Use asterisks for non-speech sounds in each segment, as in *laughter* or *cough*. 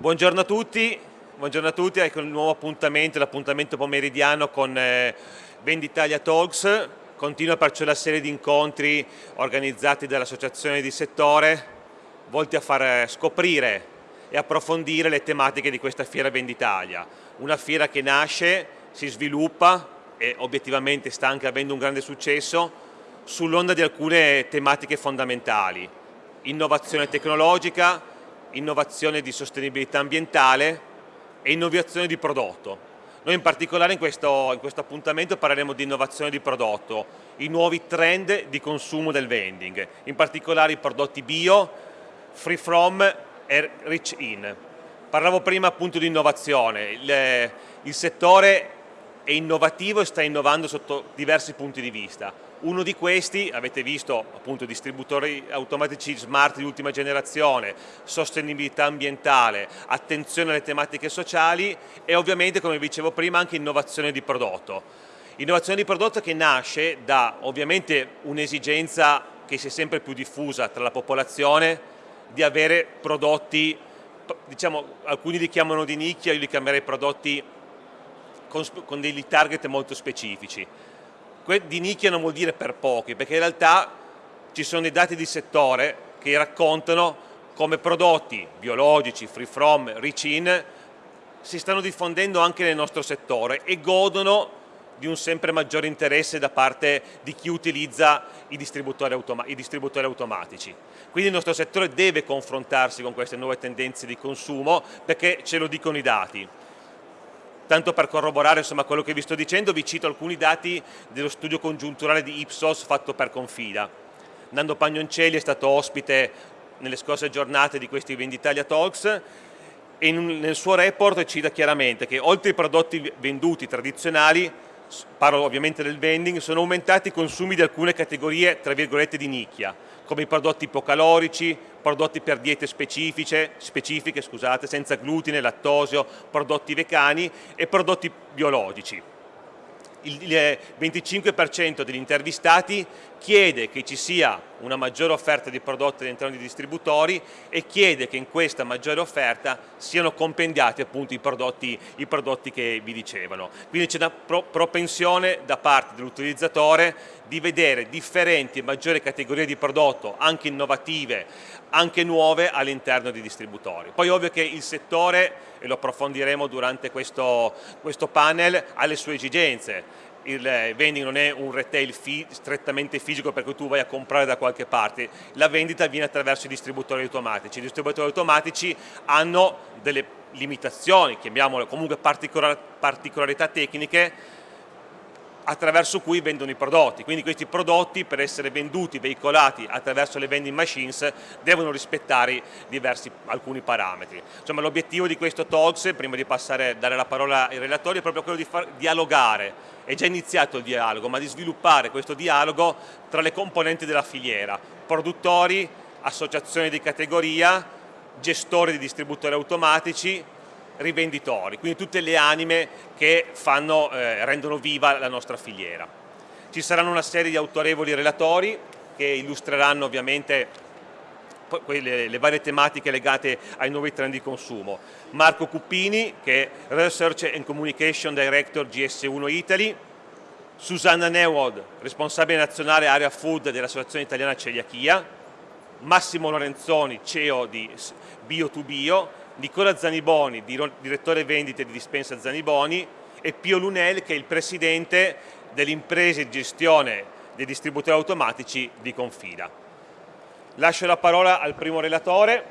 Buongiorno a tutti, buongiorno a tutti, ecco il nuovo appuntamento, l'appuntamento pomeridiano con eh, Venditalia Talks, continua perciò la serie di incontri organizzati dall'associazione di settore volti a far scoprire e approfondire le tematiche di questa fiera Venditalia, una fiera che nasce, si sviluppa e obiettivamente sta anche avendo un grande successo sull'onda di alcune tematiche fondamentali, innovazione tecnologica, innovazione di sostenibilità ambientale e innovazione di prodotto. Noi in particolare in questo, in questo, appuntamento parleremo di innovazione di prodotto, i nuovi trend di consumo del vending, in particolare i prodotti bio, free from e rich in. Parlavo prima appunto di innovazione, il, il settore è innovativo e sta innovando sotto diversi punti di vista. Uno di questi, avete visto appunto distributori automatici smart di ultima generazione, sostenibilità ambientale, attenzione alle tematiche sociali e ovviamente come vi dicevo prima anche innovazione di prodotto. Innovazione di prodotto che nasce da ovviamente un'esigenza che si è sempre più diffusa tra la popolazione di avere prodotti, diciamo alcuni li chiamano di nicchia, io li chiamerei prodotti con, con dei target molto specifici. Di nicchia non vuol dire per pochi, perché in realtà ci sono dei dati di settore che raccontano come prodotti biologici, free from, rich in, si stanno diffondendo anche nel nostro settore e godono di un sempre maggiore interesse da parte di chi utilizza i distributori, i distributori, automatici. Quindi il nostro settore deve confrontarsi con queste nuove tendenze di consumo perché ce lo dicono i dati tanto per corroborare insomma, quello che vi sto dicendo, vi cito alcuni dati dello studio congiunturale di Ipsos fatto per Confida. Nando Pagnoncelli è stato ospite nelle scorse giornate di questi Venditalia Talks e nel suo report cita chiaramente che oltre ai prodotti venduti tradizionali, parlo ovviamente del vending, sono aumentati i consumi di alcune categorie tra virgolette di nicchia, come i prodotti ipocalorici, prodotti per diete specifiche, specifiche scusate, senza glutine, lattosio, prodotti vegani e prodotti biologici il 25% degli intervistati chiede che ci sia una maggiore offerta di prodotti all'interno dei distributori e chiede che in questa maggiore offerta siano compendiati appunto i prodotti, i prodotti che vi dicevano. Quindi c'è una pro propensione da parte dell'utilizzatore di vedere differenti e maggiori categorie di prodotto, anche innovative, anche nuove all'interno dei distributori. Poi ovvio che il settore, e lo approfondiremo durante questo, questo panel, ha le sue esigenze il vending non è un retail strettamente fisico per cui tu vai a comprare da qualche parte, la vendita avviene attraverso i distributori automatici. I distributori automatici hanno delle limitazioni, chiamiamole comunque particolar particolarità tecniche attraverso cui vendono i prodotti, quindi questi prodotti per essere venduti, veicolati attraverso le vending machines devono rispettare diversi, alcuni parametri. Insomma l'obiettivo di questo Talks, prima di passare, dare la parola ai relatori, è proprio quello di far dialogare, è già iniziato il dialogo, ma di sviluppare questo dialogo tra le componenti della filiera, produttori, associazioni di categoria, gestori di distributori automatici, rivenditori, quindi tutte le anime che fanno, eh, rendono viva la nostra filiera. Ci saranno una serie di autorevoli relatori che illustreranno ovviamente le, le varie tematiche legate ai nuovi trend di consumo. Marco Cuppini, che è Research and Communication Director GS1 Italy, Susanna Newod, responsabile nazionale area food dell'Associazione Italiana Celiachia, Massimo Lorenzoni, CEO di Bio2Bio, Nicola Zaniboni, direttore vendite di Dispensa Zaniboni e Pio Lunel che è il presidente delle imprese di gestione dei distributori automatici di Confida. Lascio la parola al primo relatore,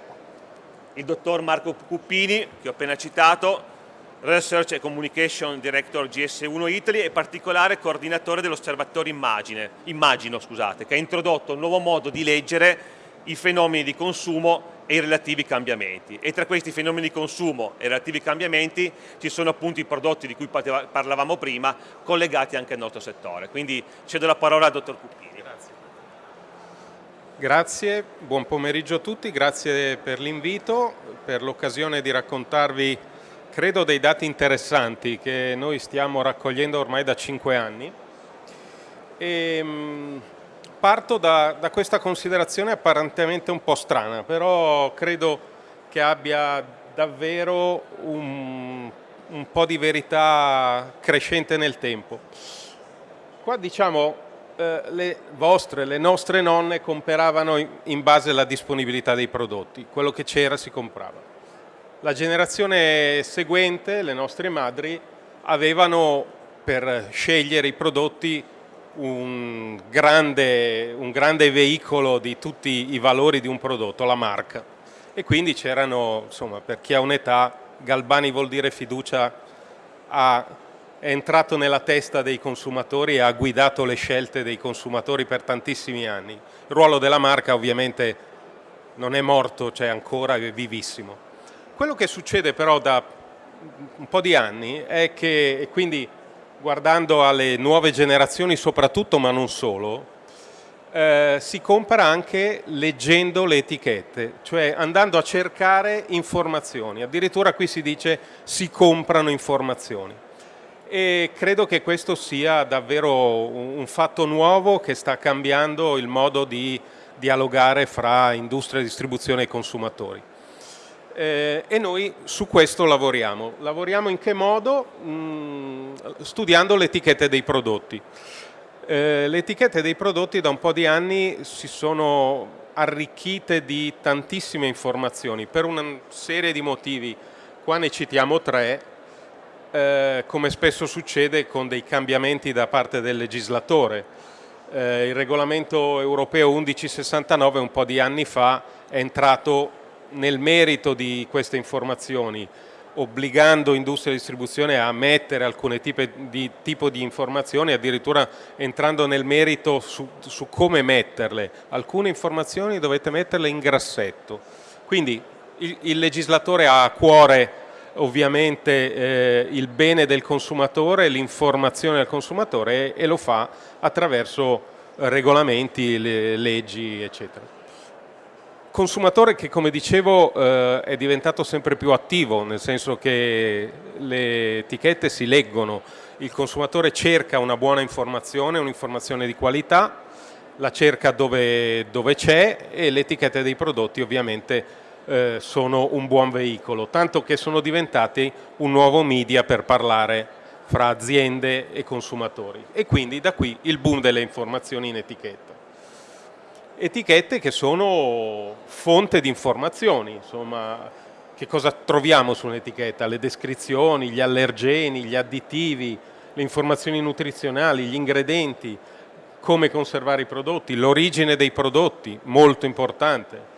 il dottor Marco Cuppini, che ho appena citato, Research and Communication Director GS1 Italy e particolare coordinatore dell'osservatorio Immagino, scusate, che ha introdotto un nuovo modo di leggere i fenomeni di consumo e i relativi cambiamenti. E tra questi fenomeni di consumo e relativi cambiamenti ci sono appunto i prodotti di cui parlavamo prima, collegati anche al nostro settore. Quindi cedo la parola al dottor Cuppini. Grazie. Grazie, buon pomeriggio a tutti, grazie per l'invito, per l'occasione di raccontarvi, credo, dei dati interessanti che noi stiamo raccogliendo ormai da cinque anni. E, ehm, Parto da, da, questa considerazione apparentemente un po' strana, però credo che abbia davvero un, un po' di verità crescente nel tempo. Qua diciamo eh, le vostre, le nostre nonne comperavano in base alla disponibilità dei prodotti, quello che c'era si comprava. La generazione seguente, le nostre madri, avevano per scegliere i prodotti un grande, un grande veicolo di tutti i valori di un prodotto, la marca. E quindi c'erano, insomma, per chi ha un'età, Galbani vuol dire fiducia, ha, è entrato nella testa dei consumatori e ha guidato le scelte dei consumatori per tantissimi anni. Il ruolo della marca ovviamente non è morto, c'è ancora, è vivissimo. Quello che succede però da un po' di anni è che, e quindi guardando alle nuove generazioni soprattutto, ma non solo, eh, si compra anche leggendo le etichette, cioè andando a cercare informazioni. Addirittura qui si dice si comprano informazioni. E credo che questo sia davvero un fatto nuovo che sta cambiando il modo di dialogare fra industria, distribuzione e consumatori. Eh, e noi su questo lavoriamo. Lavoriamo in che modo? Mm, studiando le etichette dei prodotti. Eh, le etichette dei prodotti da un po' di anni si sono arricchite di tantissime informazioni per una serie di motivi. Qua ne citiamo tre, eh, come spesso succede con dei cambiamenti da parte del legislatore. Eh, il regolamento europeo 1169 un po' di anni fa è entrato nel merito di queste informazioni obbligando industria e distribuzione a mettere alcune tipi di, tipo di informazioni, addirittura entrando nel merito su, su, come metterle. Alcune informazioni dovete metterle in grassetto. Quindi il, il legislatore ha a cuore ovviamente eh, il bene del consumatore, l'informazione del consumatore e, e lo fa attraverso regolamenti, le, leggi, eccetera consumatore che come dicevo eh, è diventato sempre più attivo, nel senso che le etichette si leggono, il consumatore cerca una buona informazione, un'informazione di qualità, la cerca dove, dove c'è e le etichette dei prodotti ovviamente eh, sono un buon veicolo, tanto che sono diventati un nuovo media per parlare fra aziende e consumatori. E quindi da qui il boom delle informazioni in etichetta etichette che sono fonte di informazioni, insomma, che cosa troviamo su un'etichetta? Le descrizioni, gli allergeni, gli additivi, le informazioni nutrizionali, gli ingredienti, come conservare i prodotti, l'origine dei prodotti, molto importante.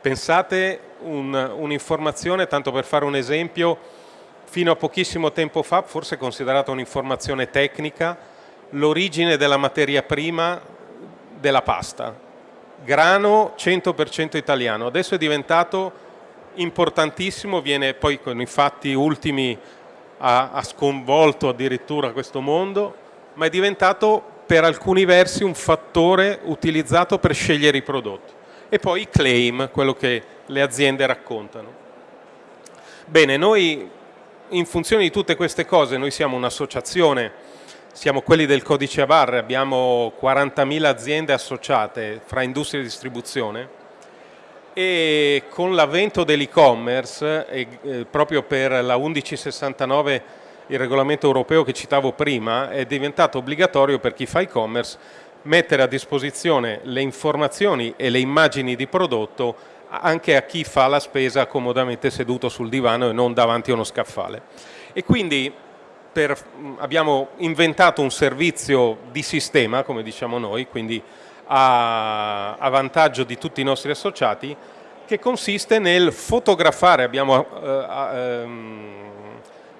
Pensate un'informazione, un tanto per fare un esempio, fino a pochissimo tempo fa, forse considerata un'informazione tecnica, l'origine della materia prima della pasta grano 100% italiano, adesso è diventato importantissimo, viene poi con i fatti ultimi ha, ha sconvolto addirittura questo mondo, ma è diventato per alcuni versi un fattore utilizzato per scegliere i prodotti. E poi i claim, quello che le aziende raccontano. Bene, noi in funzione di tutte queste cose, noi siamo un'associazione siamo quelli del codice a barre, abbiamo 40.000 aziende associate fra industria e distribuzione e con l'avvento dell'e-commerce, eh, proprio per la 1169, il regolamento europeo che citavo prima, è diventato obbligatorio per chi fa e-commerce mettere a disposizione le informazioni e le immagini di prodotto anche a chi fa la spesa comodamente seduto sul divano e non davanti a uno scaffale. E quindi per, abbiamo inventato un servizio di sistema, come diciamo noi, quindi a, a, vantaggio di tutti i nostri associati, che consiste nel fotografare, abbiamo eh, ehm,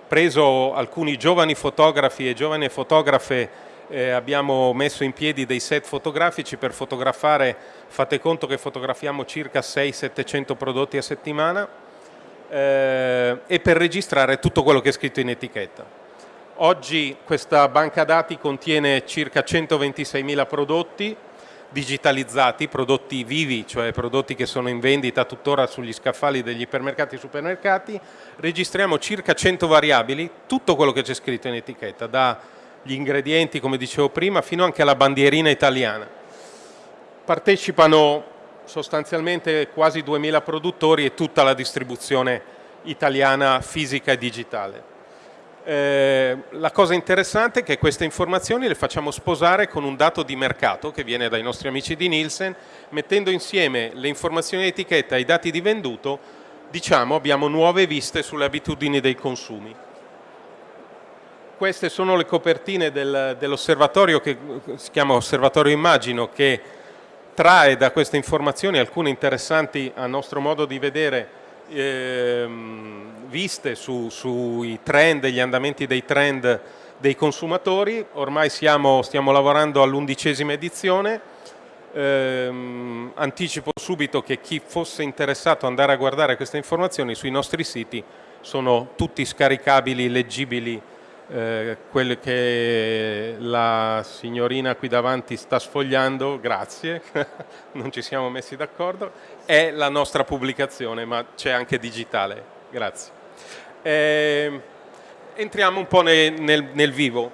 preso alcuni giovani fotografi e giovani fotografe eh, abbiamo messo in piedi dei set fotografici per fotografare, fate conto che fotografiamo circa 600-700 prodotti a settimana eh, e per registrare tutto quello che è scritto in etichetta. Oggi questa banca dati contiene circa 126.000 prodotti digitalizzati, prodotti vivi, cioè prodotti che sono in vendita tuttora sugli scaffali degli ipermercati e supermercati, registriamo circa 100 variabili, tutto quello che c'è scritto in etichetta, dagli ingredienti, come dicevo prima, fino anche alla bandierina italiana. Partecipano sostanzialmente quasi 2.000 produttori e tutta la distribuzione italiana fisica e digitale. Eh, la cosa interessante è che queste informazioni le facciamo sposare con un dato di mercato che viene dai nostri amici di Nielsen, mettendo insieme le informazioni di etichetta e i dati di venduto, diciamo abbiamo nuove viste sulle abitudini dei consumi. Queste sono le copertine del, dell'osservatorio che si chiama Osservatorio Immagino che trae da queste informazioni alcune interessanti a nostro modo di vedere ehm, viste su, sui trend, gli andamenti dei trend dei consumatori. Ormai siamo, stiamo lavorando all'undicesima edizione. Ehm, anticipo subito che chi fosse interessato ad andare a guardare queste informazioni sui nostri siti sono tutti scaricabili, leggibili eh, quello che la signorina qui davanti sta sfogliando, grazie, *laughs* non ci siamo messi d'accordo, è la nostra pubblicazione, ma c'è anche digitale, grazie. Eh, entriamo un po' nel, nel, nel vivo.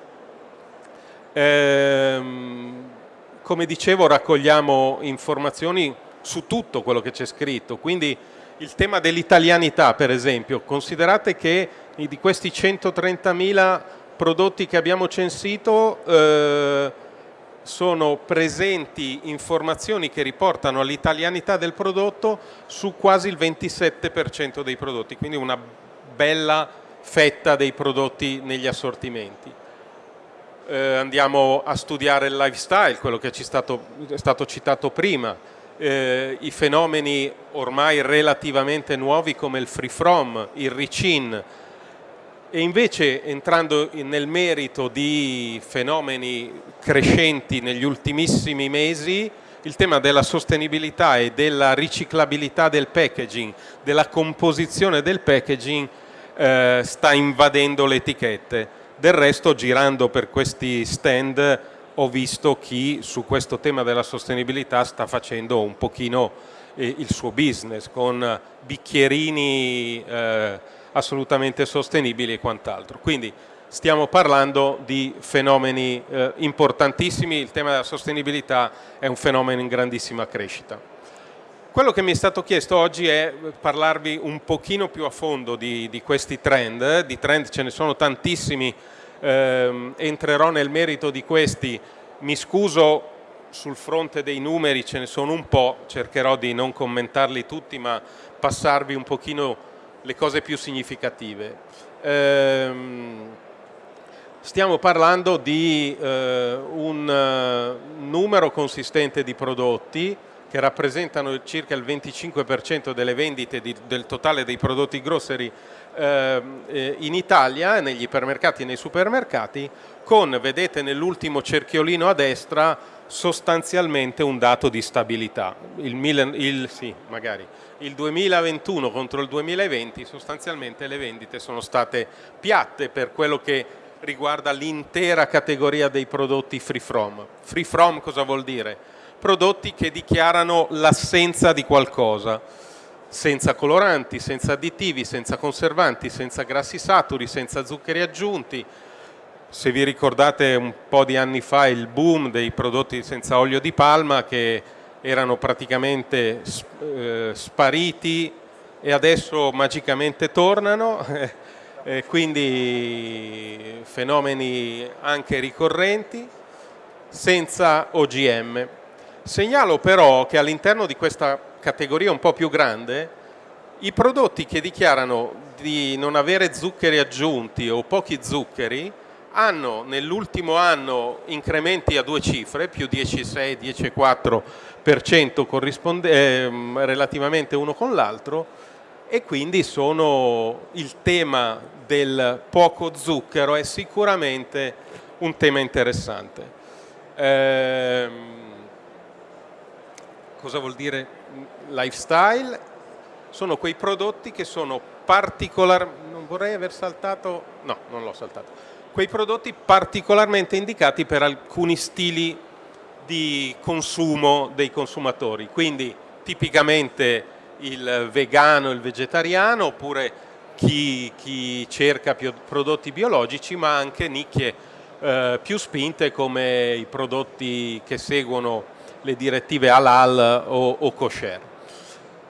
Eh, come dicevo raccogliamo informazioni su tutto quello che c'è scritto, quindi il tema dell'italianità per esempio, considerate che di questi 130.000 prodotti che abbiamo censito eh, sono presenti informazioni che riportano all'italianità del prodotto su quasi il 27% dei prodotti, quindi una bella fetta dei prodotti negli assortimenti. Eh, andiamo a studiare il lifestyle, quello che ci stato, è stato citato prima, eh, i fenomeni ormai relativamente nuovi come il free from, il reach-in, e invece entrando nel merito di fenomeni crescenti negli ultimissimi mesi, il tema della sostenibilità e della riciclabilità del packaging, della composizione del packaging eh, sta invadendo le etichette. Del resto girando per questi stand ho visto chi su questo tema della sostenibilità sta facendo un pochino eh, il suo business con bicchierini eh, assolutamente sostenibili e quant'altro. Quindi stiamo parlando di fenomeni eh, importantissimi, il tema della sostenibilità è un fenomeno in grandissima crescita. Quello che mi è stato chiesto oggi è parlarvi un pochino più a fondo di, di questi trend, di trend ce ne sono tantissimi, eh, entrerò nel merito di questi, mi scuso sul fronte dei numeri ce ne sono un po', cercherò di non commentarli tutti ma passarvi un pochino le cose più significative. Ehm, stiamo parlando di eh, un uh, numero consistente di prodotti che rappresentano circa il 25% delle vendite di, del totale dei prodotti grocery ehm, eh, in Italia, negli ipermercati e nei supermercati, con, vedete nell'ultimo cerchiolino a destra, sostanzialmente un dato di stabilità. Il, il, sì, magari, il 2021 contro il 2020 sostanzialmente le vendite sono state piatte per quello che riguarda l'intera categoria dei prodotti free from. Free from cosa vuol dire? Prodotti che dichiarano l'assenza di qualcosa, senza coloranti, senza additivi, senza conservanti, senza grassi saturi, senza zuccheri aggiunti. Se vi ricordate un po' di anni fa il boom dei prodotti senza olio di palma che erano praticamente eh, spariti e adesso magicamente tornano, *laughs* eh, quindi fenomeni anche ricorrenti, senza OGM. Segnalo però che all'interno di questa categoria un po' più grande, i prodotti che dichiarano di non avere zuccheri aggiunti o pochi zuccheri hanno nell'ultimo anno incrementi a due cifre, più 10,6, 10,4% eh, relativamente uno con l'altro e quindi sono il tema del poco zucchero è sicuramente un tema interessante. Eh, cosa vuol dire lifestyle? Sono quei prodotti che sono particolarmente, non vorrei aver saltato, no, non l'ho saltato, quei prodotti particolarmente indicati per alcuni stili di consumo dei consumatori, quindi tipicamente il vegano, il vegetariano, oppure chi, chi cerca prodotti biologici, ma anche nicchie eh, più spinte come i prodotti che seguono le direttive halal o, o kosher.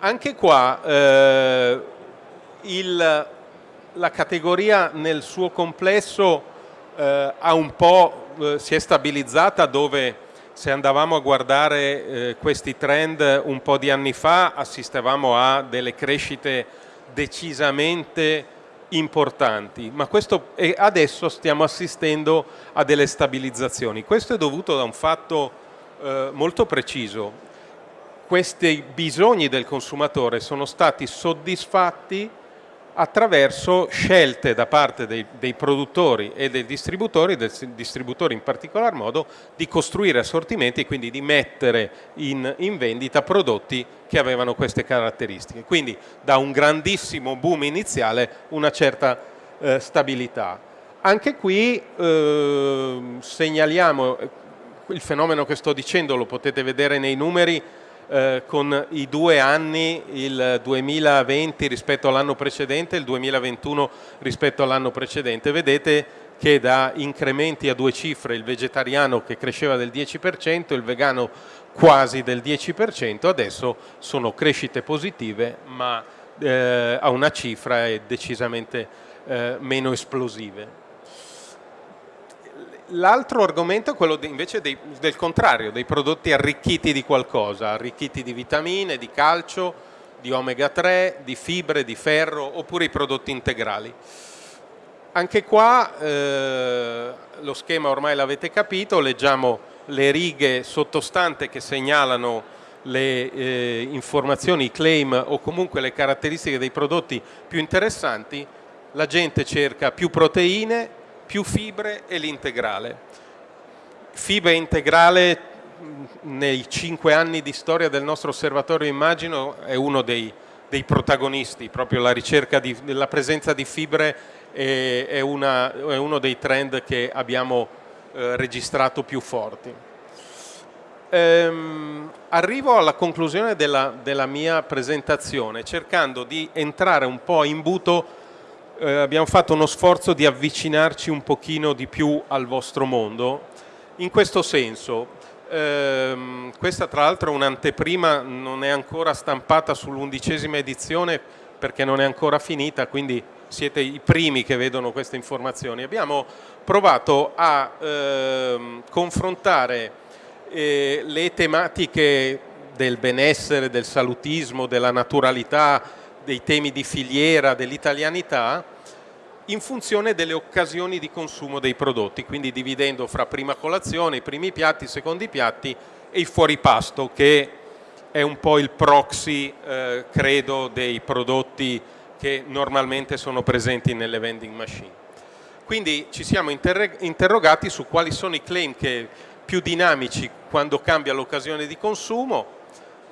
Anche qua eh, il, la categoria nel suo complesso eh, ha un po', eh, si è stabilizzata dove se andavamo a guardare eh, questi trend un po' di anni fa assistevamo a delle crescite decisamente importanti, ma questo, adesso stiamo assistendo a delle stabilizzazioni. Questo è dovuto da un fatto eh, molto preciso. Questi bisogni del consumatore sono stati soddisfatti attraverso scelte da parte dei, dei, produttori e dei distributori, del distributore in particolar modo, di costruire assortimenti e quindi di mettere in, in, vendita prodotti che avevano queste caratteristiche. Quindi da un grandissimo boom iniziale una certa eh, stabilità. Anche qui eh, segnaliamo il fenomeno che sto dicendo, lo potete vedere nei numeri, eh, con i due anni, il 2020 rispetto all'anno precedente e il 2021 rispetto all'anno precedente. Vedete che da incrementi a due cifre il vegetariano che cresceva del 10%, il vegano quasi del 10%, adesso sono crescite positive ma eh, a una cifra decisamente eh, meno esplosive. L'altro argomento è quello invece dei, del contrario, dei prodotti arricchiti di qualcosa, arricchiti di vitamine, di calcio, di omega 3, di fibre, di ferro oppure i prodotti integrali. Anche qua eh, lo schema ormai l'avete capito, leggiamo le righe sottostante che segnalano le eh, informazioni, i claim o comunque le caratteristiche dei prodotti più interessanti, la gente cerca più proteine, più fibre e l'integrale. Fibra integrale nei cinque anni di storia del nostro osservatorio immagino è uno dei, dei protagonisti, proprio la ricerca di, della presenza di fibre è, è, una, è uno dei trend che abbiamo eh, registrato più forti. Ehm, arrivo alla conclusione della, della mia presentazione cercando di entrare un po' in buto eh, abbiamo fatto uno sforzo di avvicinarci un pochino di più al vostro mondo. In questo senso, ehm, questa tra l'altro è un'anteprima, non è ancora stampata sull'undicesima edizione perché non è ancora finita, quindi siete i primi che vedono queste informazioni. Abbiamo provato a ehm, confrontare eh, le tematiche del benessere, del salutismo, della naturalità, dei temi di filiera, dell'italianità, in funzione delle occasioni di consumo dei prodotti, quindi dividendo fra prima colazione, i primi piatti, i secondi piatti e il fuoripasto, che è un po' il proxy, eh, credo, dei prodotti che normalmente sono presenti nelle vending machine. Quindi ci siamo interrogati su quali sono i claim che più dinamici quando cambia l'occasione di consumo,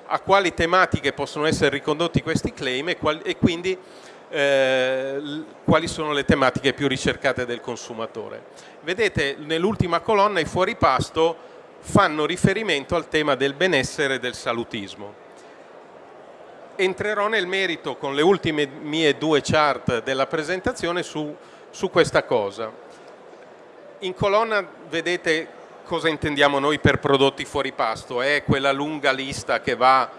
a quali tematiche possono essere ricondotti questi claim e, qual e quindi eh, quali sono le tematiche più ricercate del consumatore. Vedete nell'ultima colonna i fuori pasto fanno riferimento al tema del benessere e del salutismo. Entrerò nel merito con le ultime mie due chart della presentazione su, su questa cosa. In colonna vedete cosa intendiamo noi per prodotti fuori pasto? È quella lunga lista che va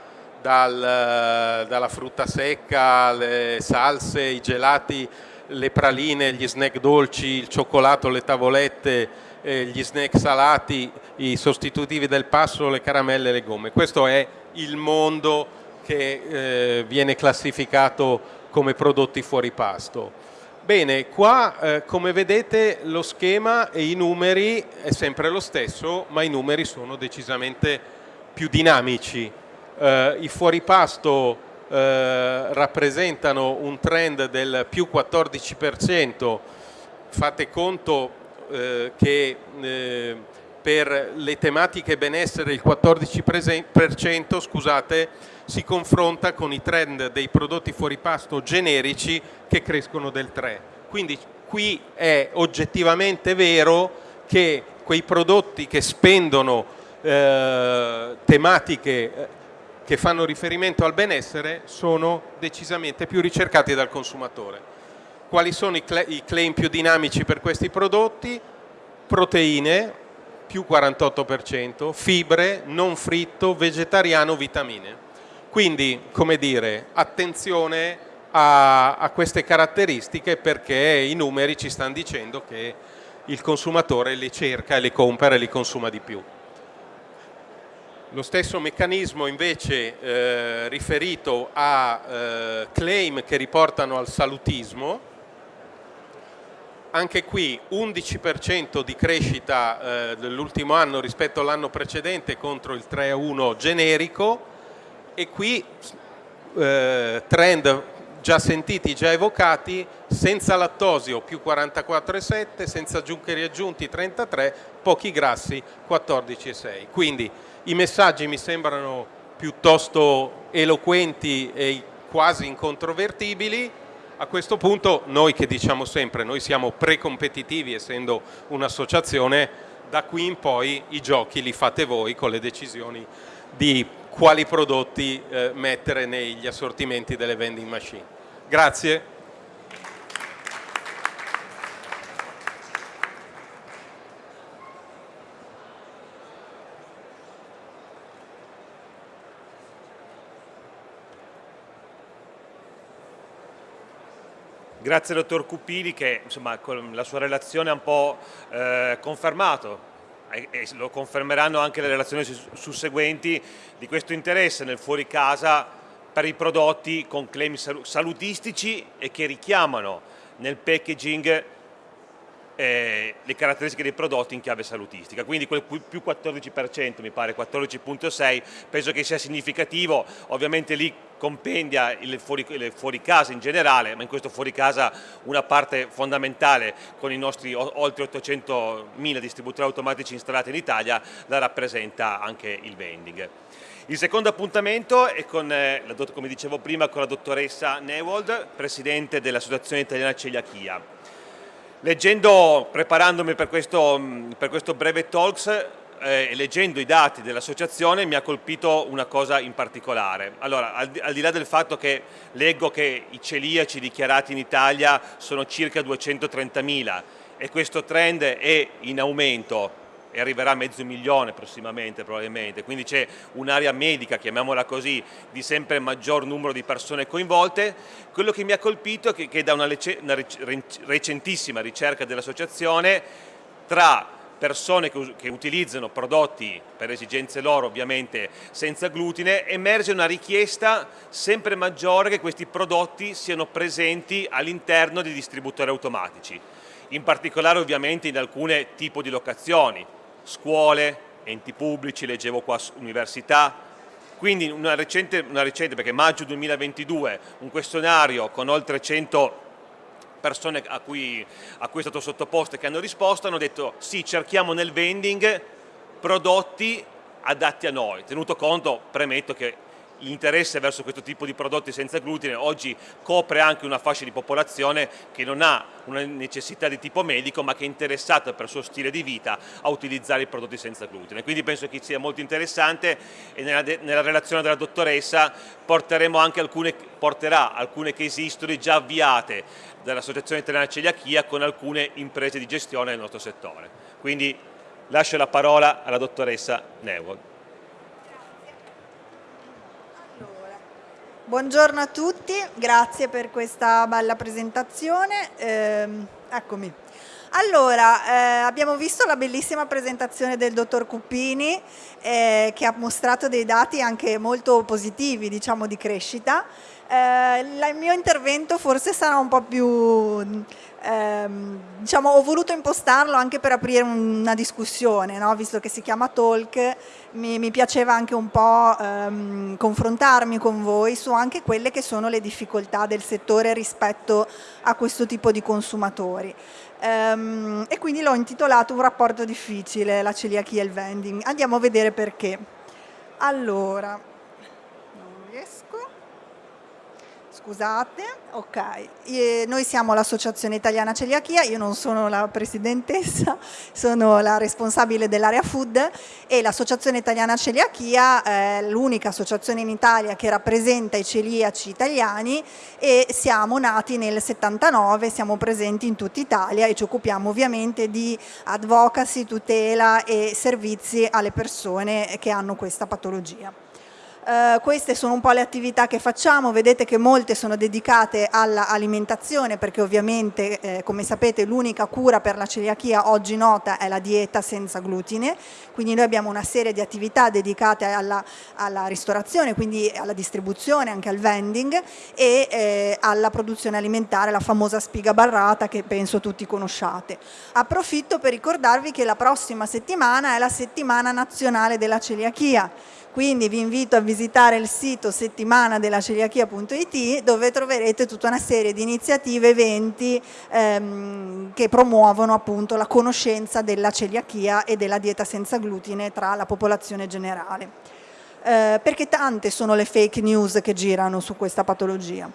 dal, dalla frutta secca, le salse, i gelati, le praline, gli snack dolci, il cioccolato, le tavolette, eh, gli snack salati, i sostitutivi del pasto, le caramelle e le gomme. Questo è il mondo che eh, viene classificato come prodotti fuori pasto. Bene, qua eh, come vedete lo schema e i numeri è sempre lo stesso, ma i numeri sono decisamente più dinamici. Eh, I fuoripasto eh, rappresentano un trend del più 14%, fate conto eh, che eh, per le tematiche benessere il 14% scusate, si confronta con i trend dei prodotti fuori pasto generici che crescono del 3. Quindi qui è oggettivamente vero che quei prodotti che spendono eh, tematiche eh, che fanno riferimento al benessere sono decisamente più ricercati dal consumatore. Quali sono i claim più dinamici per questi prodotti? Proteine, più 48%, fibre, non fritto, vegetariano, vitamine. Quindi, come dire, attenzione ha, ha queste caratteristiche perché i numeri ci stanno dicendo che il consumatore le cerca, le compra e le consuma di più. Lo stesso meccanismo invece eh, riferito a eh, claim che riportano al salutismo, anche qui 11% di crescita eh, dell'ultimo anno rispetto all'anno precedente contro il 3-1 generico e qui eh, trend già sentiti, già evocati, senza lattosio più 44,7, senza zuccheri aggiunti 33, pochi grassi 14,6. Quindi i messaggi mi sembrano piuttosto eloquenti e quasi incontrovertibili. A questo punto noi che diciamo sempre, noi siamo precompetitivi essendo un'associazione, da qui in poi i giochi li fate voi con le decisioni di quali prodotti eh, mettere negli assortimenti delle vending machine. Grazie. Grazie dottor Cupili che insomma, con la sua relazione ha un po' eh, confermato. E, lo confermeranno anche le relazioni susseguenti di questo interesse nel fuori casa per i prodotti con claim salutistici e che richiamano nel packaging eh, le caratteristiche dei prodotti in chiave salutistica, quindi quel più 14% mi pare, 14.6 penso che sia significativo, ovviamente lì compendia il fuori, il fuori, casa in generale, ma in questo fuori casa una parte fondamentale con i nostri oltre 800.000 distributori automatici installati in Italia la rappresenta anche il vending. Il secondo appuntamento è con, eh, come dicevo prima, con la dottoressa Newold, Presidente dell'Associazione Italiana Celiachia. Leggendo, preparandomi per questo, per questo breve talks eh, e leggendo i dati dell'associazione mi ha colpito una cosa in particolare. Allora, al di, al di là del fatto che leggo che i celiaci dichiarati in Italia sono circa 230.000 e questo trend è in aumento e arriverà a mezzo milione prossimamente probabilmente, quindi c'è un'area medica, chiamiamola così, di sempre maggior numero di persone coinvolte. Quello che mi ha colpito è che, da una, una recentissima ricerca dell'associazione tra persone che, che, utilizzano prodotti per esigenze loro ovviamente senza glutine, emerge una richiesta sempre maggiore che questi prodotti siano presenti all'interno dei distributori automatici, in particolare ovviamente in alcune tipi di locazioni, scuole, enti pubblici, leggevo qua università, quindi una recente, una recente, perché maggio 2022, un questionario con oltre 100 persone a cui, a cui è stato sottoposto e che hanno risposto, hanno detto sì, cerchiamo nel vending prodotti adatti a noi, tenuto conto, premetto che l'interesse verso questo tipo di prodotti senza glutine oggi copre anche una fascia di popolazione che non ha una necessità di tipo medico ma che è interessata per il suo stile di vita a utilizzare i prodotti senza glutine. Quindi penso che sia molto interessante e nella, nella relazione della dottoressa porteremo anche alcune, porterà alcune case history già avviate dall'Associazione Italiana Celiachia con alcune imprese di gestione del nostro settore. Quindi lascio la parola alla dottoressa Neuwold. Buongiorno a tutti, grazie per questa bella presentazione. Eh, eccomi. Allora, eh, abbiamo visto la bellissima presentazione del dottor Cuppini eh, che ha mostrato dei dati anche molto positivi diciamo, di crescita. Eh, il mio intervento forse sarà un po' più ehm, diciamo, ho voluto impostarlo anche per aprire una discussione, no? visto che si chiama talk, mi, mi piaceva anche un po' ehm, confrontarmi con voi su anche quelle che sono le difficoltà del settore rispetto a questo tipo di consumatori. Ehm, e quindi l'ho intitolato Un rapporto difficile, la celiachia e il vending. Andiamo a vedere perché. Allora, scusate, ok, noi siamo l'associazione italiana celiachia, io non sono la presidentessa, *laughs* sono la responsabile dell'area food e l'associazione italiana celiachia è l'unica associazione in Italia che rappresenta i celiaci italiani e siamo nati nel 79, siamo presenti in tutta Italia e ci occupiamo ovviamente di advocacy, tutela e servizi alle persone che hanno questa patologia. Uh, queste sono un po' le attività che facciamo, vedete che molte sono dedicate all'alimentazione perché ovviamente eh, come sapete l'unica cura per la celiachia oggi nota è la dieta senza glutine, quindi noi abbiamo una serie di attività dedicate alla, alla ristorazione, quindi alla distribuzione, anche al vending e eh, alla produzione alimentare, la famosa spiga barrata che penso tutti conosciate. Approfitto per ricordarvi che la prossima settimana è la settimana nazionale della celiachia, quindi vi invito a visitare il sito settimana della celiachia.it dove troverete tutta una serie di iniziative, eventi ehm, che promuovono appunto la conoscenza della celiachia e della dieta senza glutine tra la popolazione generale. Eh, perché tante sono le fake news che girano su questa patologia.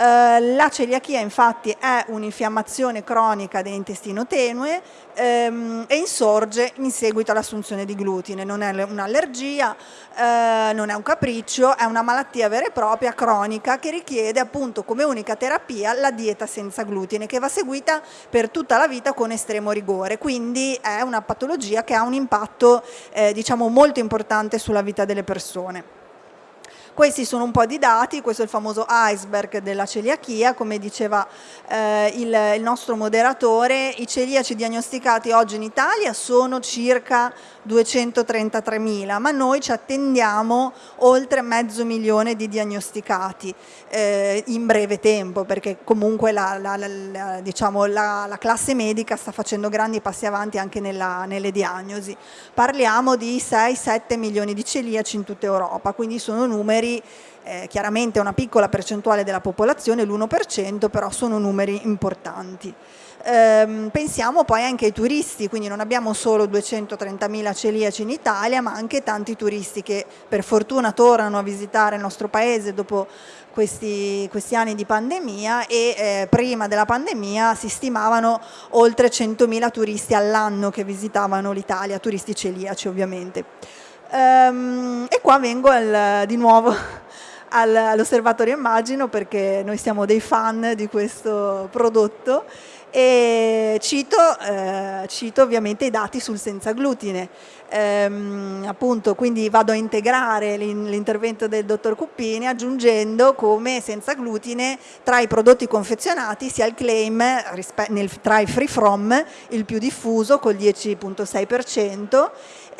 Eh, la celiachia infatti è un'infiammazione cronica dell'intestino tenue ehm, e insorge in seguito all'assunzione di glutine, non è un'allergia, eh, non è un capriccio, è una malattia vera e propria cronica che richiede appunto come unica terapia la dieta senza glutine che va seguita per tutta la vita con estremo rigore, quindi è una patologia che ha un impatto eh, diciamo molto importante sulla vita delle persone. Questi sono un po' di dati, questo è il famoso iceberg della celiachia, come diceva eh, il, il, nostro moderatore, i celiaci diagnosticati oggi in Italia sono circa 233.000, ma noi ci attendiamo oltre mezzo milione di diagnosticati eh, in breve tempo, perché comunque la, la, la, diciamo, la, classe medica sta facendo grandi passi avanti anche nella, nelle diagnosi. Parliamo di 6-7 milioni di celiaci in tutta Europa, quindi sono numeri eh, chiaramente una piccola percentuale della popolazione, l'1%, però sono numeri importanti. Ehm, pensiamo poi anche ai turisti, quindi non abbiamo solo 230.000 celiaci in Italia, ma anche tanti turisti che per fortuna tornano a visitare il nostro paese dopo questi, questi anni di pandemia e eh, prima della pandemia si stimavano oltre 100.000 turisti all'anno che visitavano l'Italia, turisti celiaci ovviamente. Ehm, e qua vengo al, di nuovo *laughs* all'osservatorio immagino perché noi siamo dei fan di questo prodotto e cito, eh, cito ovviamente i dati sul senza glutine. Ehm, appunto, quindi vado a integrare l'intervento del dottor Cuppini aggiungendo come senza glutine tra i prodotti confezionati sia il claim nel, tra i free from il più diffuso col 10.6%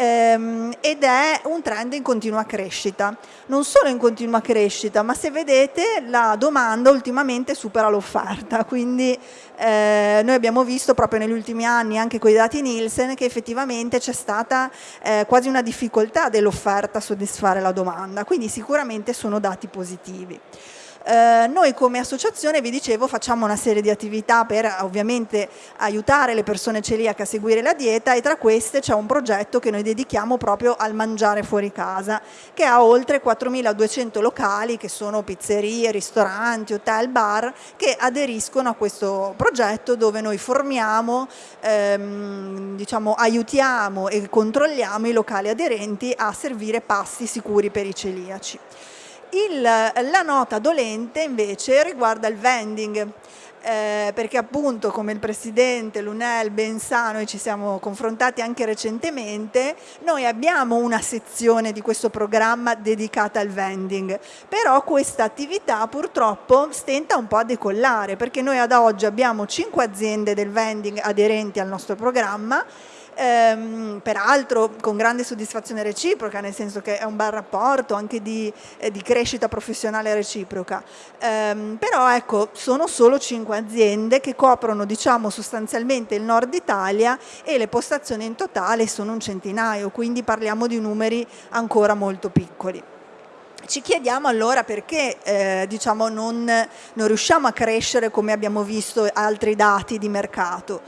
ehm, ed è un trend in continua crescita. Non solo in continua crescita, ma se vedete la domanda ultimamente supera l'offerta, quindi eh, noi abbiamo visto proprio negli ultimi anni anche con i dati Nielsen che effettivamente c'è stata eh, quasi una difficoltà dell'offerta a soddisfare la domanda, quindi sicuramente sono dati positivi. Eh, noi come associazione, vi dicevo, facciamo una serie di attività per ovviamente aiutare le persone celiache a seguire la dieta e tra queste c'è un progetto che noi dedichiamo proprio al mangiare fuori casa, che ha oltre 4.200 locali che sono pizzerie, ristoranti, hotel, bar, che aderiscono a questo progetto dove noi formiamo, ehm, diciamo, aiutiamo e controlliamo i locali aderenti a servire pasti sicuri per i celiaci. Il, la nota dolente invece riguarda il vending, eh, perché appunto come il Presidente Lunel ben sa, noi ci siamo confrontati anche recentemente, noi abbiamo una sezione di questo programma dedicata al vending, però questa attività purtroppo stenta un po' a decollare, perché noi ad oggi abbiamo 5 aziende del vending aderenti al nostro programma ehm, peraltro con grande soddisfazione reciproca, nel senso che è un bel rapporto anche di, eh, di crescita professionale reciproca. Ehm, però ecco, sono solo cinque aziende che coprono diciamo sostanzialmente il nord Italia e le postazioni in totale sono un centinaio, quindi parliamo di numeri ancora molto piccoli. Ci chiediamo allora perché eh, diciamo non, non riusciamo a crescere come abbiamo visto altri dati di mercato.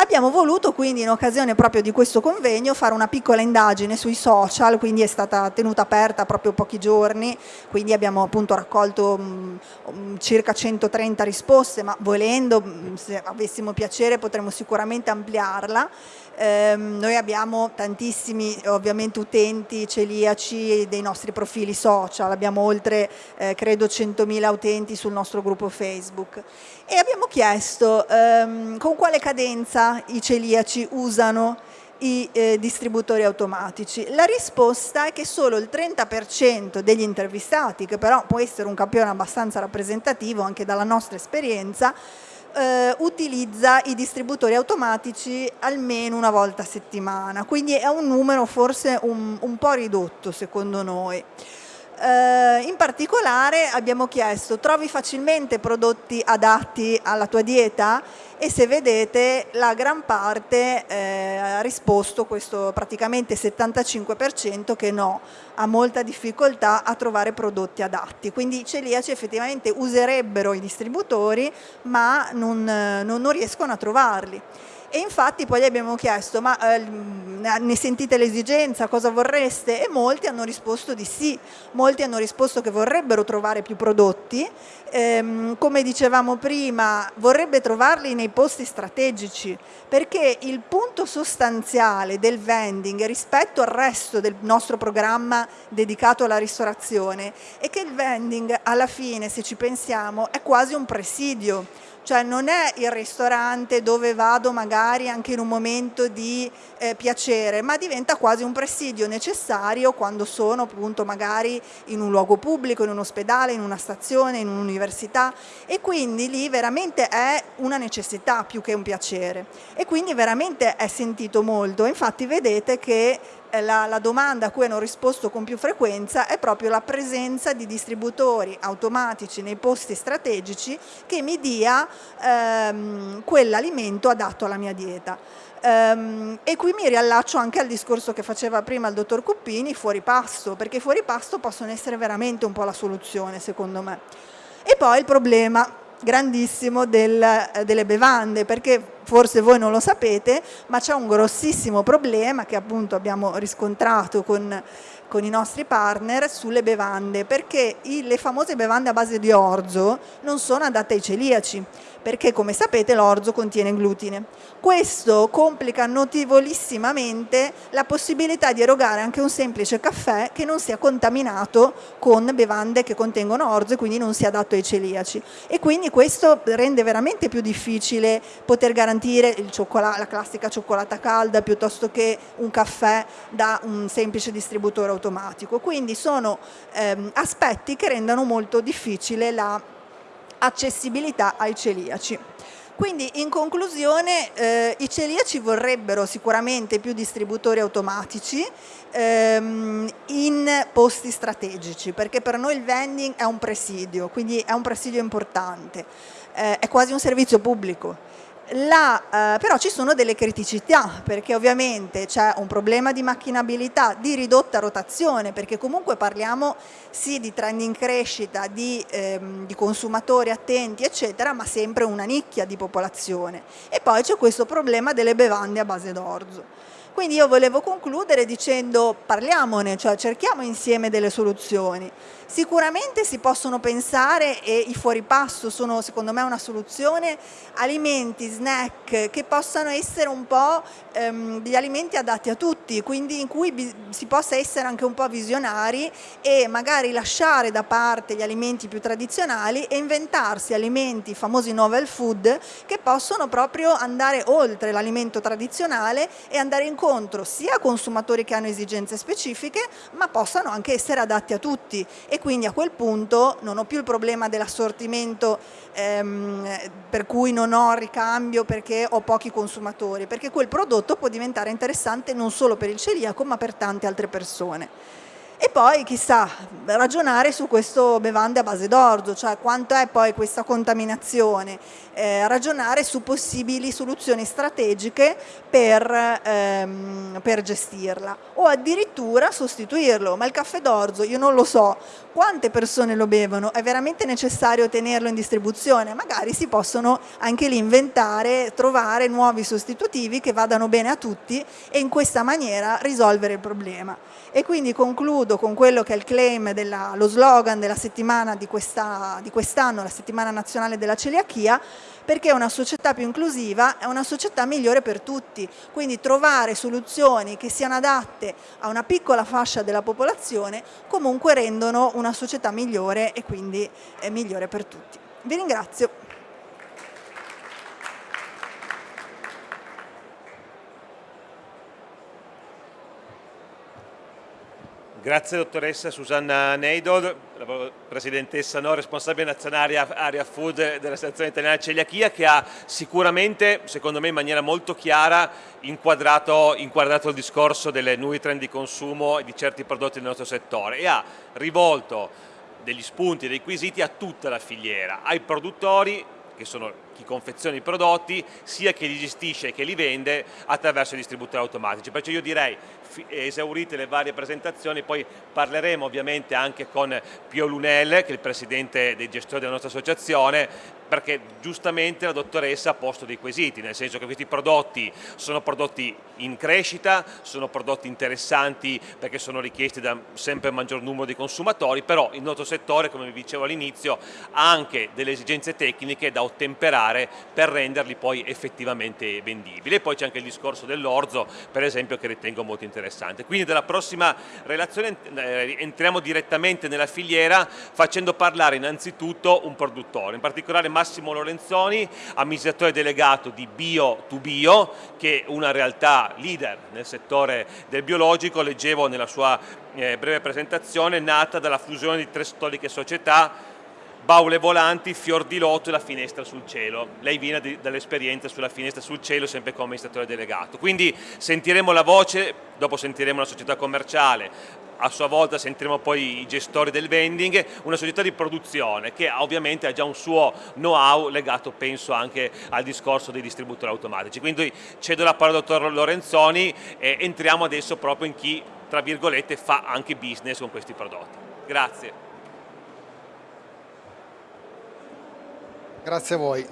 Abbiamo voluto quindi in occasione proprio di questo convegno fare una piccola indagine sui social, quindi è stata tenuta aperta proprio pochi giorni, quindi abbiamo appunto raccolto mh, mm, circa 130 risposte, ma volendo, mm, se avessimo piacere, potremmo sicuramente ampliarla. Eh, noi abbiamo tantissimi ovviamente utenti celiaci dei nostri profili social, abbiamo oltre eh, credo 100.000 utenti sul nostro gruppo Facebook e abbiamo chiesto ehm, con quale cadenza i celiaci usano i eh, distributori automatici? La risposta è che solo il 30% degli intervistati, che però può essere un campione abbastanza rappresentativo anche dalla nostra esperienza, eh, utilizza i distributori automatici almeno una volta a settimana, quindi è un numero forse un, un po' ridotto secondo noi. Eh, in particolare abbiamo chiesto trovi facilmente prodotti adatti alla tua dieta e se vedete la gran parte eh, ha risposto questo praticamente 75% che no, ha molta difficoltà a trovare prodotti adatti, quindi i celiaci effettivamente userebbero i distributori ma non, non, non riescono a trovarli. E infatti poi gli abbiamo chiesto, ma eh, ne sentite l'esigenza, cosa vorreste? E molti hanno risposto di sì, molti hanno risposto che vorrebbero trovare più prodotti, ehm, come dicevamo prima vorrebbe trovarli nei posti strategici, perché il punto sostanziale del vending rispetto al resto del nostro programma dedicato alla ristorazione è che il vending alla fine, se ci pensiamo, è quasi un presidio, cioè non è il ristorante dove vado magari anche in un momento di eh, piacere, ma diventa quasi un presidio necessario quando sono appunto magari in un luogo pubblico, in un ospedale, in una stazione, in un'università. E quindi lì veramente è una necessità più che un piacere. E quindi veramente è sentito molto, infatti vedete che la, la, domanda a cui hanno risposto con più frequenza è proprio la presenza di distributori automatici nei posti strategici che mi dia ehm, quell'alimento adatto alla mia dieta. Um, e qui mi riallaccio anche al discorso che faceva prima il dottor Cuppini, fuori pasto, perché fuori pasto possono essere veramente un po' la soluzione secondo me. E poi il problema grandissimo del, eh, delle bevande, perché forse voi non lo sapete, ma c'è un grossissimo problema che appunto abbiamo riscontrato con, con i nostri partner sulle bevande, perché i, le famose bevande a base di orzo non sono adatte ai celiaci, perché come sapete l'orzo contiene glutine. Questo complica notevolissimamente la possibilità di erogare anche un semplice caffè che non sia contaminato con bevande che contengono orzo e quindi non sia adatto ai celiaci. E quindi questo rende veramente più difficile poter garantire la classica cioccolata calda piuttosto che un caffè da un semplice distributore automatico. Quindi sono ehm, aspetti che rendono molto difficile la accessibilità ai celiaci. Quindi in conclusione eh, i celiaci vorrebbero sicuramente più distributori automatici ehm, in posti strategici perché per noi il vending è un presidio, quindi è un presidio importante, eh, è quasi un servizio pubblico la, eh, però ci sono delle criticità perché ovviamente c'è un problema di macchinabilità, di ridotta rotazione perché comunque parliamo sì di trend in crescita, di, ehm, di consumatori attenti eccetera ma sempre una nicchia di popolazione e poi c'è questo problema delle bevande a base d'orzo. Quindi io volevo concludere dicendo parliamone, cioè cerchiamo insieme delle soluzioni. Sicuramente si possono pensare, e i fuoripasto sono secondo me una soluzione, alimenti, snack che possano essere un po' ehm, degli alimenti adatti a tutti, quindi in cui si possa essere anche un po' visionari e magari lasciare da parte gli alimenti più tradizionali e inventarsi alimenti, i famosi novel food, che possono proprio andare oltre l'alimento tradizionale e andare incontro sia a consumatori che hanno esigenze specifiche, ma possano anche essere adatti a tutti. E quindi a quel punto non ho più il problema dell'assortimento ehm, per cui non ho ricambio perché ho pochi consumatori, perché quel prodotto può diventare interessante non solo per il celiaco ma per tante altre persone. E poi chissà, ragionare su questo bevande a base d'orzo, cioè quanto è poi questa contaminazione, eh, ragionare su possibili soluzioni strategiche per, ehm, per gestirla o addirittura sostituirlo, ma il caffè d'orzo io non lo so, quante persone lo bevono, è veramente necessario tenerlo in distribuzione, magari si possono anche lì inventare, trovare nuovi sostitutivi che vadano bene a tutti e in questa maniera risolvere il problema. E quindi concludo con quello che è il claim, della, lo slogan della settimana di quest'anno, quest la settimana nazionale della celiachia, perché una società più inclusiva è una società migliore per tutti, quindi trovare soluzioni che siano adatte a una piccola fascia della popolazione comunque rendono una società migliore e quindi è migliore per tutti. Vi ringrazio. Grazie dottoressa Susanna Neidol, presidentessa no, responsabile nazionale area food della Stazione Italiana Celiachia che ha sicuramente, secondo me in maniera molto chiara, inquadrato, inquadrato il discorso delle nuovi trend di consumo e di certi prodotti del nostro settore e ha rivolto degli spunti, dei quesiti a tutta la filiera, ai produttori che sono chi confeziona i prodotti, sia chi li gestisce che li vende attraverso i distributori automatici. Perciò io direi esaurite le varie presentazioni, poi parleremo ovviamente anche con Pio Lunel, che è il presidente dei gestori della nostra associazione, perché giustamente la dottoressa ha posto dei quesiti, nel senso che questi prodotti sono prodotti in crescita, sono prodotti interessanti perché sono richiesti da sempre maggior numero di consumatori, però il nostro settore, come vi dicevo all'inizio, ha anche delle esigenze tecniche da ottemperare per renderli poi effettivamente vendibili. E poi c'è anche il discorso dell'orzo, per esempio, che ritengo molto interessante. Quindi dalla prossima relazione eh, entriamo direttamente nella filiera facendo parlare innanzitutto un produttore, in particolare Massimo Lorenzoni, amministratore delegato di Bio to Bio, che è una realtà leader nel settore del biologico, leggevo nella sua eh, breve presentazione, nata dalla fusione di tre storiche società baule volanti, fior di lotto e la finestra sul cielo. Lei viene dall'esperienza sulla finestra sul cielo sempre come amministratore delegato. Quindi sentiremo la voce, dopo sentiremo la società commerciale, a sua volta sentiremo poi i gestori del vending, una società di produzione che ovviamente ha già un suo know-how legato penso anche al discorso dei distributori automatici. Quindi cedo la parola al dottor Lorenzoni e entriamo adesso proprio in chi tra virgolette fa anche business con questi prodotti. Grazie. Grazie a voi.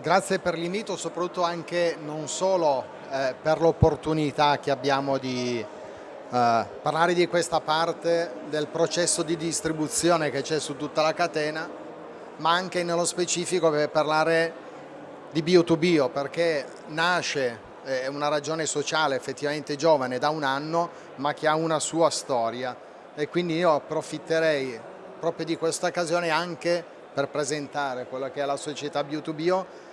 Grazie per l'invito, soprattutto anche non solo eh, per l'opportunità che abbiamo di Uh, parlare di questa parte del processo di distribuzione che c'è su tutta la catena, ma anche nello specifico per parlare di bio-to-bio, perché nasce, è una ragione sociale effettivamente giovane da un anno, ma che ha una sua storia e quindi io approfitterei proprio di questa occasione anche per presentare quella che è la società bio-to-bio,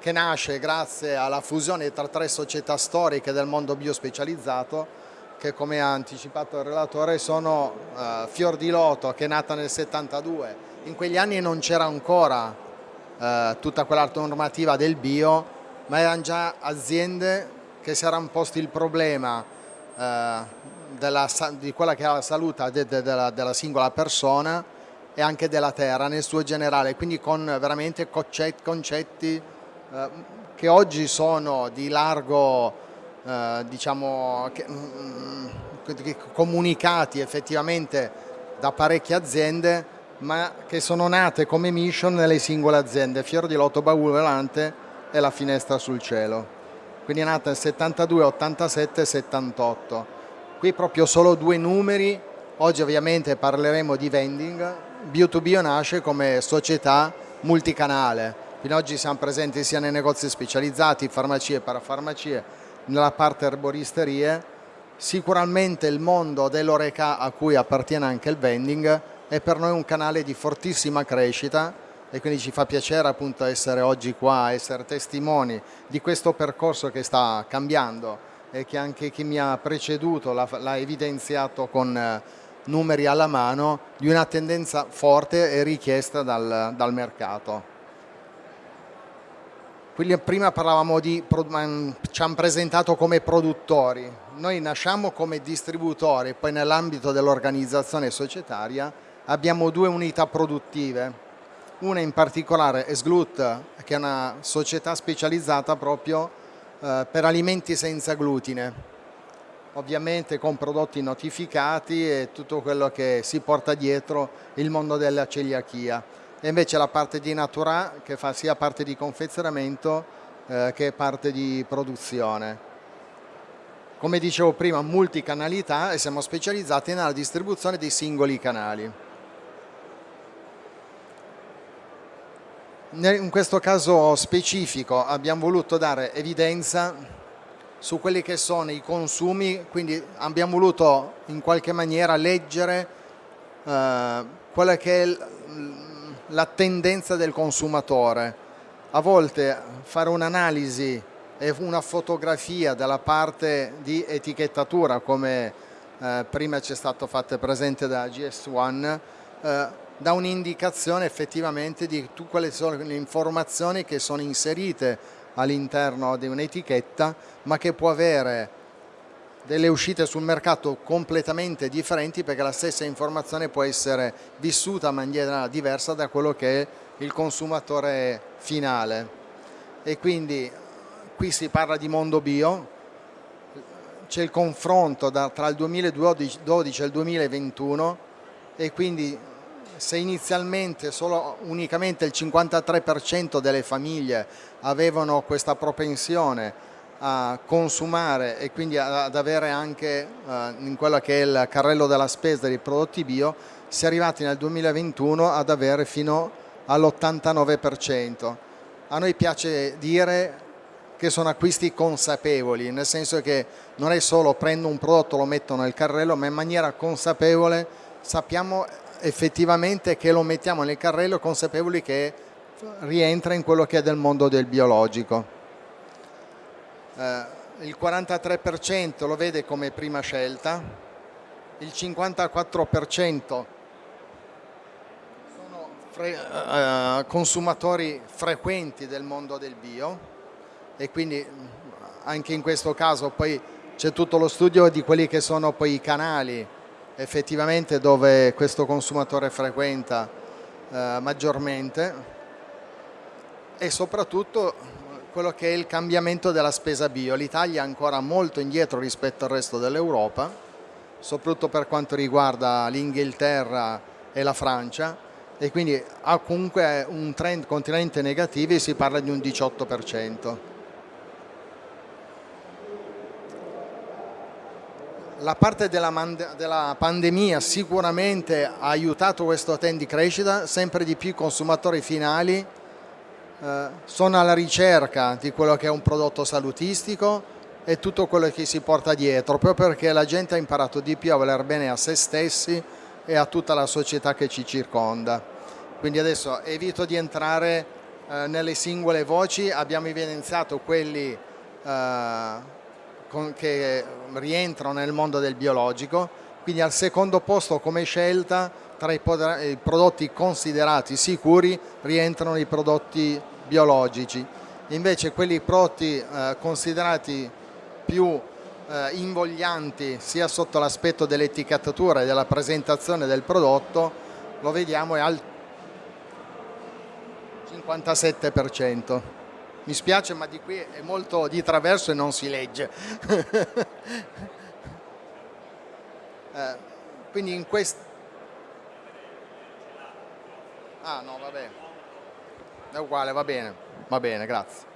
che nasce grazie alla fusione tra tre società storiche del mondo biospecializzato che come ha anticipato il relatore sono uh, Fior di Loto che è nata nel 72. In quegli anni non c'era ancora uh, tutta quella normativa del bio, ma erano già aziende che si erano posti il problema uh, della, di quella che era la salute de, de, della, della singola persona e anche della terra nel suo generale, quindi con veramente concetti, concetti che oggi sono di largo eh, diciamo, che, mm, comunicati effettivamente da parecchie aziende ma che sono nate come mission nelle singole aziende, Fior di Lotto, Baule Volante e la Finestra sul Cielo. Quindi è nata nel 72, 87 e 78. Qui proprio solo due numeri, oggi ovviamente parleremo di vending, Bio2Bio nasce come società multicanale, quindi oggi siamo presenti sia nei negozi specializzati, farmacie e parafarmacie, nella parte erboristerie, sicuramente il mondo dell'oreca a cui appartiene anche il vending è per noi un canale di fortissima crescita e quindi ci fa piacere appunto essere oggi qua, essere testimoni di questo percorso che sta cambiando e che anche chi mi ha preceduto l'ha evidenziato con eh, numeri alla mano di una tendenza forte e richiesta dal, dal mercato. Quindi prima parlavamo di, ci hanno presentato come produttori, noi nasciamo come distributori, poi nell'ambito dell'organizzazione societaria abbiamo due unità produttive, una in particolare è Sglut, che è una società specializzata proprio eh, per alimenti senza glutine, ovviamente con prodotti notificati e tutto quello che si porta dietro il mondo della celiachia e invece la parte di Natura che fa sia parte di confezionamento eh, che parte di produzione. Come dicevo prima, multicanalità e siamo specializzati nella distribuzione dei singoli canali. In questo caso specifico abbiamo voluto dare evidenza su quelli che sono i consumi, quindi abbiamo voluto in qualche maniera leggere eh, quella che è la tendenza del consumatore. A volte fare un'analisi e una fotografia della parte di etichettatura come eh, prima ci è stato fatto presente da GS1, eh, dà un'indicazione effettivamente di quali sono le informazioni che sono inserite all'interno di un'etichetta ma che può avere delle uscite sul mercato completamente differenti perché la stessa informazione può essere vissuta in maniera diversa da quello che è il consumatore finale. E quindi qui si parla di mondo bio. C'è il confronto da, tra il 2012 e il 2021 e quindi se inizialmente solo unicamente il 53% delle famiglie avevano questa propensione a consumare e quindi ad avere anche eh, in quello che è il carrello della spesa dei prodotti bio, si è arrivati nel 2021 ad avere fino all'89%. A noi piace dire che sono acquisti consapevoli, nel senso che non è solo prendo un prodotto, lo metto nel carrello, ma in maniera consapevole sappiamo effettivamente che lo mettiamo nel carrello consapevoli che rientra in quello che è del mondo del biologico. Eh, il 43% lo vede come prima scelta, il 54% sono fre eh, consumatori frequenti del mondo del bio e quindi anche in questo caso poi c'è tutto lo studio di quelli che sono poi i canali effettivamente dove questo consumatore frequenta eh, maggiormente e soprattutto quello che è il cambiamento della spesa bio. L'Italia è ancora molto indietro rispetto al resto dell'Europa, soprattutto per quanto riguarda l'Inghilterra e la Francia e quindi ha comunque un trend continente negativo e si parla di un 18%. La parte della, della, pandemia sicuramente ha aiutato questo trend di crescita, sempre di più i consumatori finali eh, sono alla ricerca di quello che è un prodotto salutistico e tutto quello che si porta dietro, proprio perché la gente ha imparato di più a voler bene a se stessi e a tutta la società che ci circonda. Quindi adesso evito di entrare eh, nelle singole voci, abbiamo evidenziato quelli eh, che rientrano nel mondo del biologico, quindi al secondo posto come scelta tra i prodotti considerati sicuri rientrano i prodotti biologici, invece quelli prodotti eh, considerati più eh, invoglianti sia sotto l'aspetto dell'etichettatura e della presentazione del prodotto lo vediamo è al 57% mi spiace ma di qui è molto di traverso e non si legge. *laughs* Eh, quindi in questo ah no va bene è uguale va bene. Va bene grazie.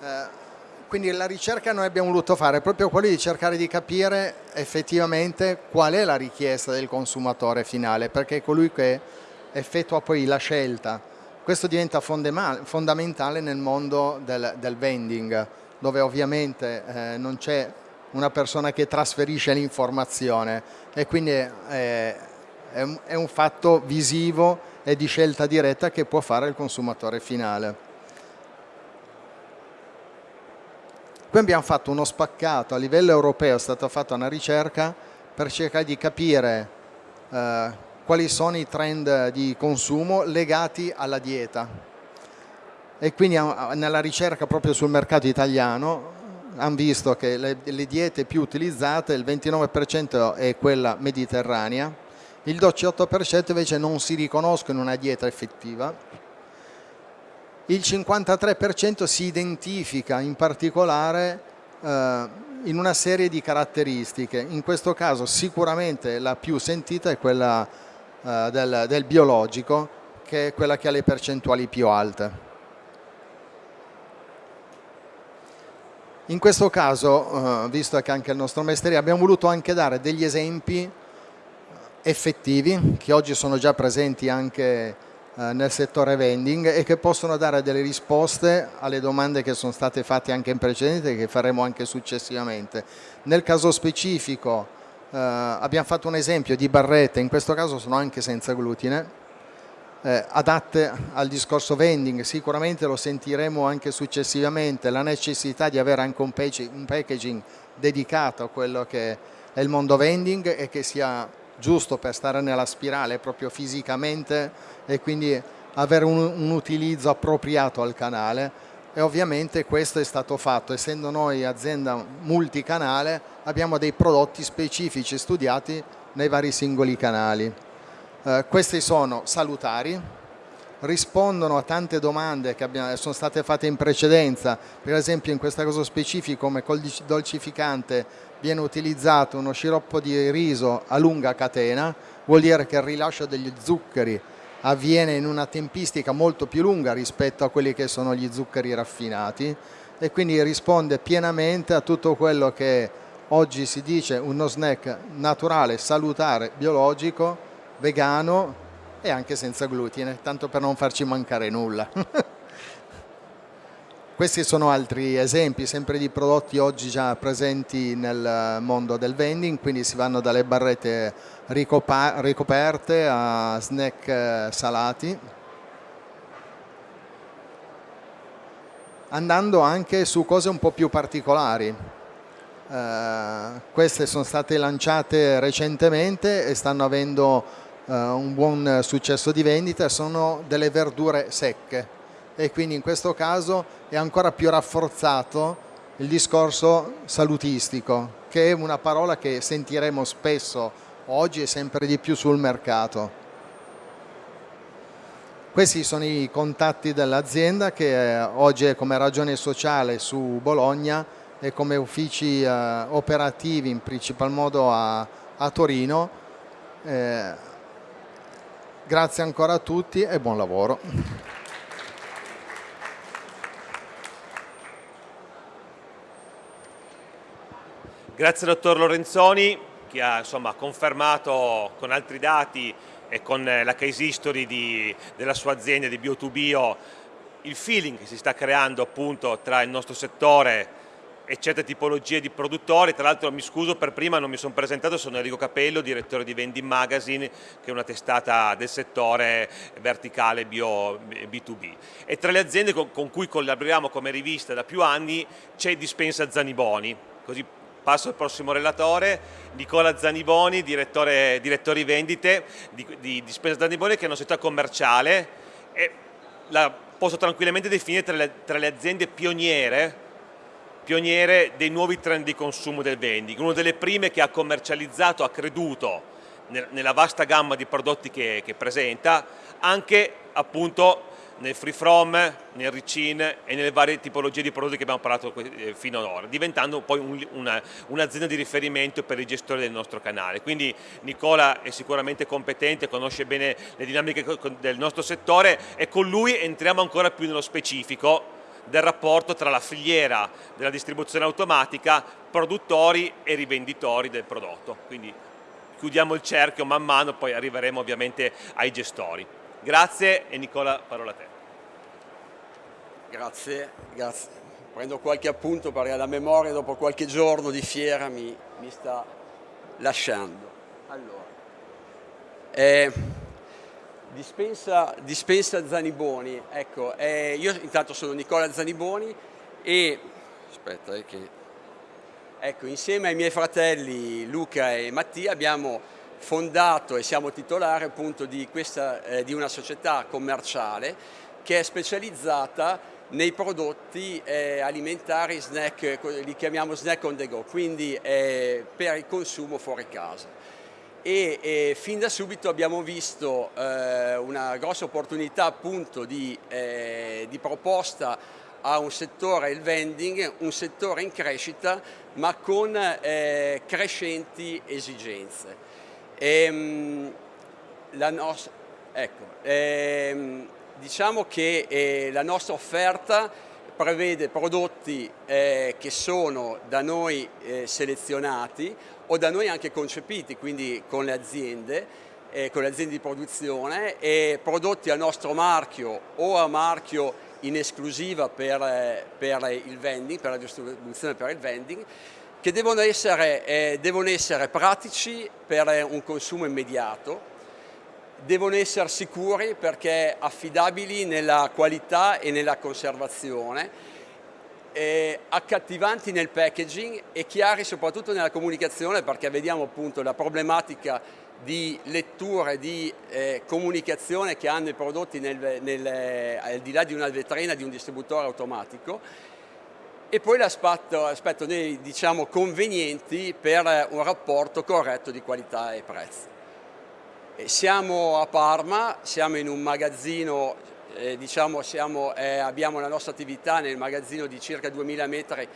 Eh, quindi la ricerca noi abbiamo voluto fare proprio quello di cercare di capire effettivamente qual è la richiesta del consumatore finale perché è colui che effettua poi la scelta questo diventa fondamentale nel mondo del, del vending, dove ovviamente eh, non c'è una persona che trasferisce l'informazione e quindi è, è, un, è un fatto visivo e di scelta diretta che può fare il consumatore finale. Qui abbiamo fatto uno spaccato, a livello europeo è stata fatta una ricerca per cercare di capire eh, quali sono i trend di consumo legati alla dieta. E quindi nella ricerca proprio sul mercato italiano hanno visto che le, le diete più utilizzate il 29% è quella mediterranea il 18% invece non si riconoscono in una dieta effettiva il 53% si identifica in particolare eh, in una serie di caratteristiche. In questo caso sicuramente la più sentita è quella eh, del, del biologico che è quella che ha le percentuali più alte. In questo caso, eh, visto che anche il nostro mestiere, abbiamo voluto anche dare degli esempi effettivi che oggi sono già presenti anche eh, nel settore vending e che possono dare delle risposte alle domande che sono state fatte anche in precedenza e che faremo anche successivamente. Nel caso specifico eh, abbiamo fatto un esempio di barrette, in questo caso sono anche senza glutine, eh, adatte al discorso vending, sicuramente lo sentiremo anche successivamente, la necessità di avere anche un, un packaging dedicato a quello che è il mondo vending e che sia giusto per stare nella spirale proprio fisicamente e quindi avere un, un utilizzo appropriato al canale e ovviamente questo è stato fatto, essendo noi azienda multicanale abbiamo dei prodotti specifici studiati nei vari singoli canali. Eh, questi sono salutari, rispondono a tante domande che abbiamo, sono state fatte in precedenza, per esempio in questo caso specifico come dolcificante viene utilizzato uno sciroppo di riso a lunga catena, vuol dire che il rilascio degli zuccheri avviene in una tempistica molto più lunga rispetto a quelli che sono gli zuccheri raffinati e quindi risponde pienamente a tutto quello che oggi si dice uno snack naturale, salutare, biologico, vegano e anche senza glutine, tanto per non farci mancare nulla. *laughs* Questi sono altri esempi, sempre di prodotti oggi già presenti nel mondo del vending, quindi si vanno dalle barrette ricoperte a snack eh, salati, andando anche su cose un po' più particolari. Uh, queste sono state lanciate recentemente e stanno avendo uh, un buon successo di vendita, sono delle verdure secche e quindi in questo caso è ancora più rafforzato il discorso salutistico, che è una parola che sentiremo spesso oggi e sempre di più sul mercato. Questi sono i contatti dell'azienda che eh, oggi è come ragione sociale su Bologna e come uffici eh, operativi in principal modo a, a Torino. Eh, grazie ancora a tutti e buon lavoro. Grazie dottor Lorenzoni che ha insomma, confermato con altri dati e con eh, la case history di, della sua azienda di Bio2Bio il feeling che si sta creando appunto tra il nostro settore e certe tipologie di produttori, tra l'altro mi scuso per prima, non mi sono presentato, sono Enrico Capello, direttore di Vending Magazine, che è una testata del settore verticale bio B2B. E tra le aziende con, con cui collaboriamo come rivista da più anni c'è Dispensa Zaniboni, così Passo al prossimo relatore, Nicola Zaniboni, direttore, direttore vendite di, di, di Spesa Zaniboni che è una società commerciale. E la posso tranquillamente definire tra le, tra le aziende pioniere pioniere dei nuovi trend di consumo del vending, una delle prime che ha commercializzato, ha creduto nella vasta gamma di prodotti che, che presenta, anche appunto nel free from, nel ricin e nelle varie tipologie di prodotti che abbiamo parlato eh, fino ad ora, diventando poi un'azienda un di riferimento per i gestori del nostro canale. Quindi Nicola è sicuramente competente, conosce bene le dinamiche del nostro settore e con lui entriamo ancora più nello specifico del rapporto tra la filiera della distribuzione automatica, produttori e rivenditori del prodotto. Quindi chiudiamo il cerchio man mano, poi arriveremo ovviamente ai gestori. Grazie e Nicola parola a te. Grazie, grazie. Prendo qualche appunto perché la memoria dopo qualche giorno di fiera mi, mi sta lasciando. Allora, eh, dispensa, dispensa, Zaniboni, ecco, eh, io intanto sono Nicola Zaniboni e, aspetta, eh, che, ecco, insieme ai miei fratelli Luca e Mattia abbiamo fondato e siamo titolari appunto di, questa, eh, di una società commerciale che è specializzata nei prodotti eh, alimentari snack, li chiamiamo snack on the go, quindi eh, per il consumo fuori casa. E, e fin da subito abbiamo visto eh, una grossa opportunità appunto di, eh, di proposta a un settore, il vending, un settore in crescita ma con eh, crescenti esigenze. Ehm, la nostra, ecco, ehm, diciamo che eh, la nostra offerta prevede prodotti eh, che sono da noi eh, selezionati o da noi anche concepiti, quindi con le aziende, eh, con le aziende di produzione e prodotti a nostro marchio o a marchio in esclusiva per, eh, per il vending, per la distribuzione per il vending che devono essere, eh, devono essere pratici per eh, un consumo immediato, devono essere sicuri perché affidabili nella qualità e nella conservazione eh, accattivanti nel packaging e chiari soprattutto nella comunicazione perché vediamo appunto la problematica di lettura e di eh, comunicazione che hanno i prodotti nel, nel, al di là di una vetrina di un distributore automatico e poi l'aspetto, aspetto diciamo, convenienti per un rapporto corretto di qualità e prezzo. Siamo a Parma, siamo in un magazzino, eh, diciamo, siamo, eh, abbiamo la nostra attività nel magazzino di circa 2000 metri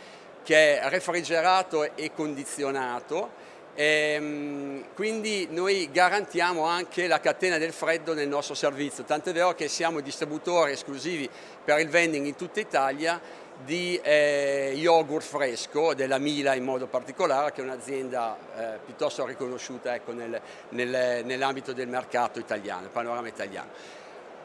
che è refrigerato e condizionato, ehm, quindi noi garantiamo anche la catena del freddo nel nostro servizio, tant'è vero che siamo distributori esclusivi per il vending in tutta Italia di eh, yogurt fresco, della Mila in modo particolare, che è un'azienda eh, piuttosto riconosciuta ecco, nel, nel, nell'ambito del mercato italiano, il panorama italiano.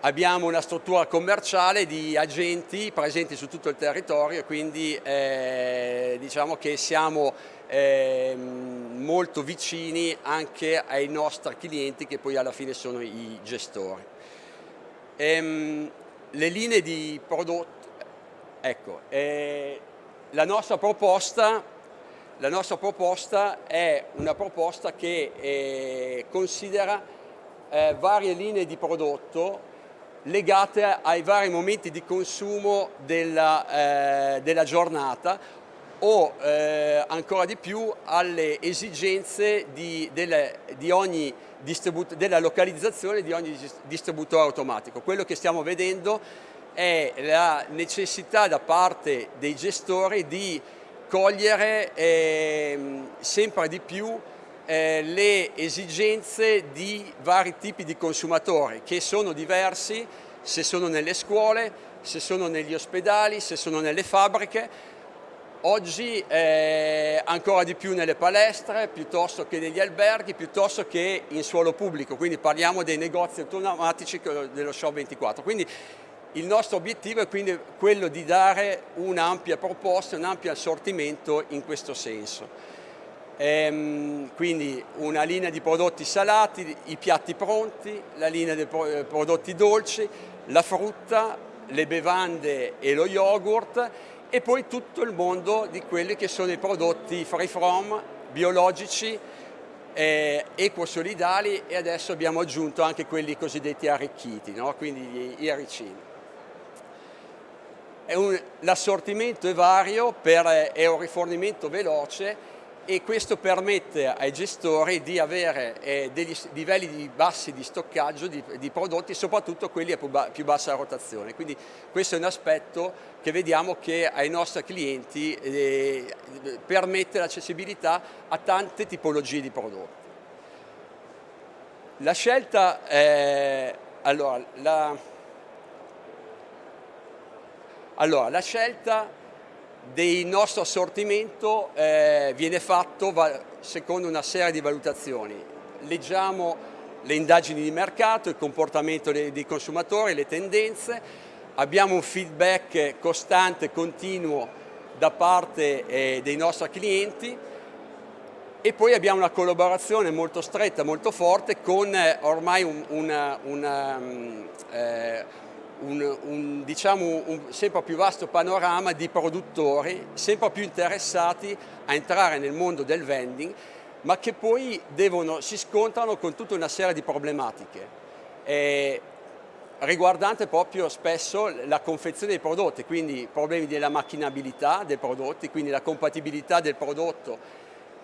Abbiamo una struttura commerciale di agenti presenti su tutto il territorio, quindi eh, diciamo che siamo eh, molto vicini anche ai nostri clienti che poi alla fine sono i gestori. Ehm, le linee di prodotto Ecco, eh, la, nostra proposta, la, nostra proposta, è una proposta che eh, considera eh, varie linee di prodotto legate ai vari momenti di consumo della, eh, della giornata o eh, ancora di più alle esigenze di, delle, di della localizzazione di ogni distributore automatico. Quello che stiamo vedendo è la necessità da parte dei gestori di cogliere eh, sempre di più eh, le esigenze di vari tipi di consumatori che sono diversi se sono nelle scuole, se sono negli ospedali, se sono nelle fabbriche, oggi eh, ancora di più nelle palestre, piuttosto che negli alberghi, piuttosto che in suolo pubblico, quindi parliamo dei negozi automatici dello Show 24. Quindi il nostro obiettivo è quindi quello di dare un'ampia proposta, un ampio assortimento in questo senso. Ehm, quindi una linea di prodotti salati, i piatti pronti, la linea di eh, prodotti dolci, la frutta, le bevande e lo yogurt e poi tutto il mondo di quelli che sono i prodotti free from, biologici, eh, equosolidali e adesso abbiamo aggiunto anche quelli cosiddetti arricchiti, no? quindi gli, gli l'assortimento è vario, per, è un rifornimento veloce e questo permette ai gestori di avere eh, degli livelli di bassi di stoccaggio di, di, prodotti, soprattutto quelli a più, bassa rotazione. Quindi questo è un aspetto che vediamo che ai nostri clienti eh, permette l'accessibilità a tante tipologie di prodotti. La scelta, eh, allora, la, allora, la scelta del nostro assortimento eh, viene fatta secondo una serie di valutazioni. Leggiamo le indagini di mercato, il comportamento dei, dei consumatori, le tendenze, abbiamo un feedback costante, continuo da parte eh, dei nostri clienti e poi abbiamo una collaborazione molto stretta, molto forte con eh, ormai un, una, una, eh, un, un, diciamo, un sempre più vasto panorama di produttori sempre più interessati a entrare nel mondo del vending ma che poi devono, si scontrano con tutta una serie di problematiche. Eh, riguardante proprio spesso la confezione dei prodotti, quindi problemi della macchinabilità dei prodotti, quindi la compatibilità del prodotto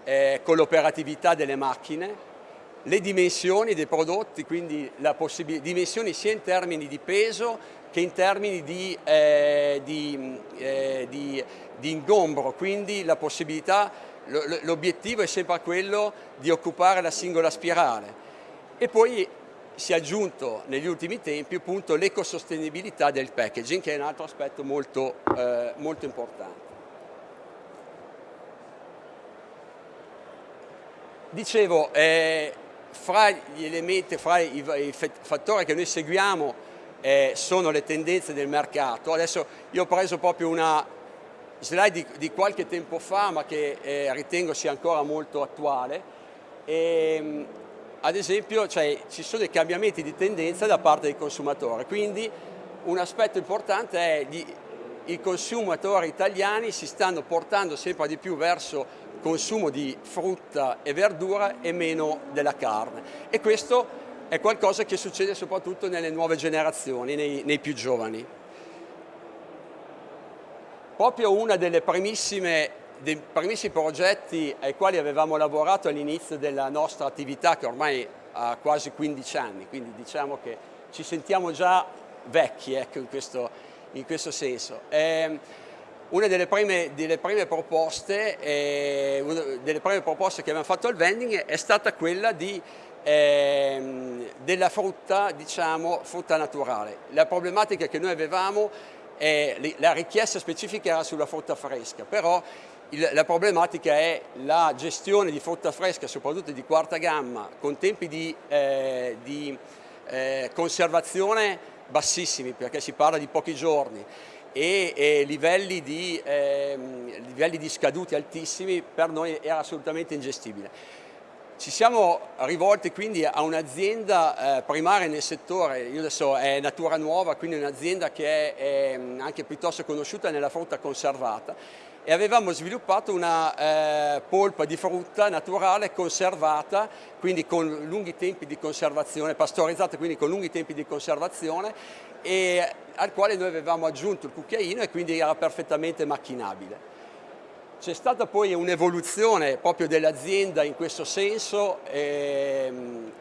eh, con l'operatività delle macchine, le dimensioni dei prodotti, quindi dimensioni sia in termini di peso che in termini di, eh, di, eh, di, di ingombro, quindi la possibilità, l'obiettivo è sempre quello di occupare la singola spirale. E poi si è aggiunto negli ultimi tempi l'ecosostenibilità del packaging, che è un altro aspetto molto, eh, molto importante. Dicevo, eh, fra gli elementi, fra i, fattori che noi seguiamo eh, sono le tendenze del mercato. Adesso io ho preso proprio una slide di, di qualche tempo fa ma che eh, ritengo sia ancora molto attuale. E, ehm, ad esempio cioè, ci sono dei cambiamenti di tendenza da parte dei consumatori, quindi un aspetto importante è gli, i consumatori italiani si stanno portando sempre di più verso consumo di frutta e verdura e meno della carne e questo è qualcosa che succede soprattutto nelle nuove generazioni, nei, nei più giovani. Proprio uno dei primissimi progetti ai quali avevamo lavorato all'inizio della nostra attività, che ormai ha quasi 15 anni, quindi diciamo che ci sentiamo già vecchi ecco, in, questo, in, questo, senso. Eh, una delle prime, delle, prime proposte, eh, una delle prime proposte che abbiamo fatto al vending è stata quella di ehm, della frutta, diciamo, frutta naturale. La problematica che noi avevamo, è, la richiesta specifica era sulla frutta fresca, però il, la problematica è la gestione di frutta fresca, soprattutto di quarta gamma, con tempi di, eh, di eh, conservazione bassissimi, perché si parla di pochi giorni, e, e livelli, di, eh, livelli di scaduti altissimi, per noi era assolutamente ingestibile. Ci siamo rivolti quindi a un'azienda eh, primaria nel settore, io adesso è Natura Nuova, quindi un'azienda che è, è, anche piuttosto conosciuta nella frutta conservata e avevamo sviluppato una eh, polpa di frutta naturale conservata, quindi con lunghi tempi di conservazione, pastorizzata quindi con lunghi tempi di conservazione e al quale noi avevamo aggiunto il cucchiaino e quindi era perfettamente macchinabile. C'è stata poi un'evoluzione proprio dell'azienda in questo senso, ehm,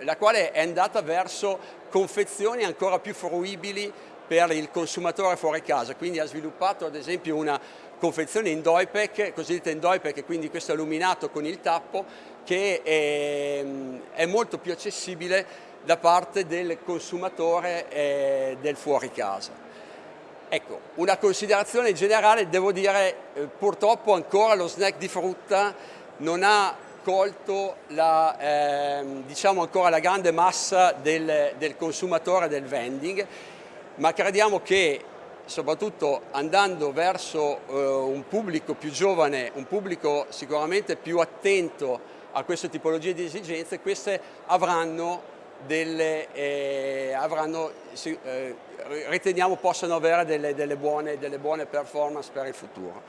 la quale è andata verso confezioni ancora più fruibili per il consumatore fuori casa, quindi ha sviluppato ad esempio una confezione in Doipec, cosiddetta in Doipec, quindi questo illuminato con il tappo, che è, è molto più accessibile da parte del consumatore eh, del fuori casa. Ecco, una considerazione generale, devo dire, eh, purtroppo ancora lo snack di frutta non ha colto la, eh, diciamo ancora la grande massa del, del consumatore del vending, ma crediamo che soprattutto andando verso eh, un pubblico più giovane, un pubblico sicuramente più attento a queste tipologie di esigenze, queste avranno delle, eh, avranno, eh, riteniamo possano avere delle, delle, buone, delle buone performance per il futuro.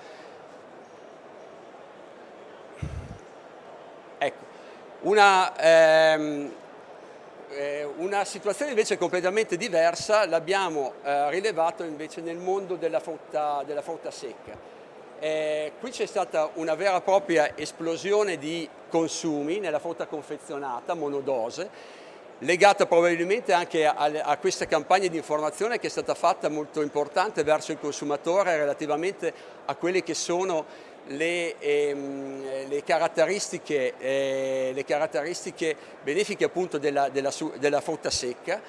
Ecco, una, ehm, eh, una, situazione invece completamente diversa l'abbiamo eh, rilevato invece nel mondo della frutta, della frutta secca. Eh, qui c'è stata una vera e propria esplosione di consumi nella frutta confezionata, monodose, legata probabilmente anche a, a, questa campagna di informazione che è stata fatta molto importante verso il consumatore relativamente a quelle che sono le, ehm, le, caratteristiche, eh, le caratteristiche, benefiche appunto della, della, della frutta secca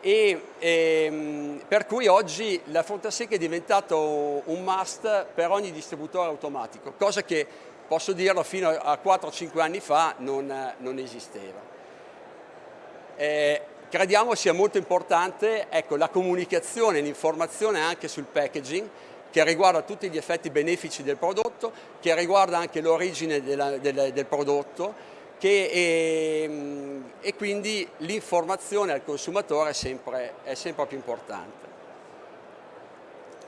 e ehm, per cui oggi la frutta secca è diventato un must per ogni distributore automatico, cosa che posso dirlo fino a 4-5 anni fa non, non esisteva. Eh, crediamo sia molto importante ecco, la comunicazione, l'informazione anche sul packaging che riguarda tutti gli effetti benefici del prodotto, che riguarda anche l'origine del, del, prodotto che, e, ehm, e, quindi l'informazione al consumatore è sempre, è sempre più importante.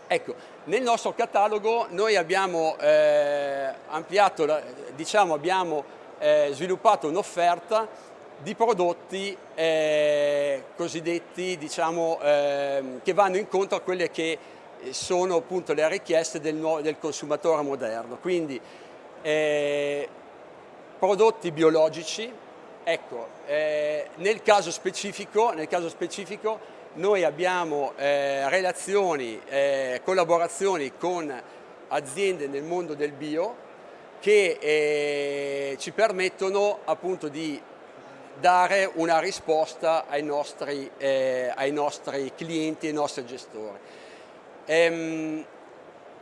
Ecco, nel nostro catalogo noi abbiamo eh, ampliato, diciamo abbiamo eh, sviluppato un'offerta di prodotti eh, cosiddetti diciamo, eh, che vanno incontro a quelle che sono appunto le richieste del, del consumatore moderno. Quindi eh, prodotti biologici, ecco, eh, nel caso, specifico, nel, caso specifico, noi abbiamo eh, relazioni, eh, collaborazioni con aziende nel mondo del bio che ci permettono appunto di dare una risposta ai nostri, eh, ai nostri clienti, ai nostri gestori. Ehm,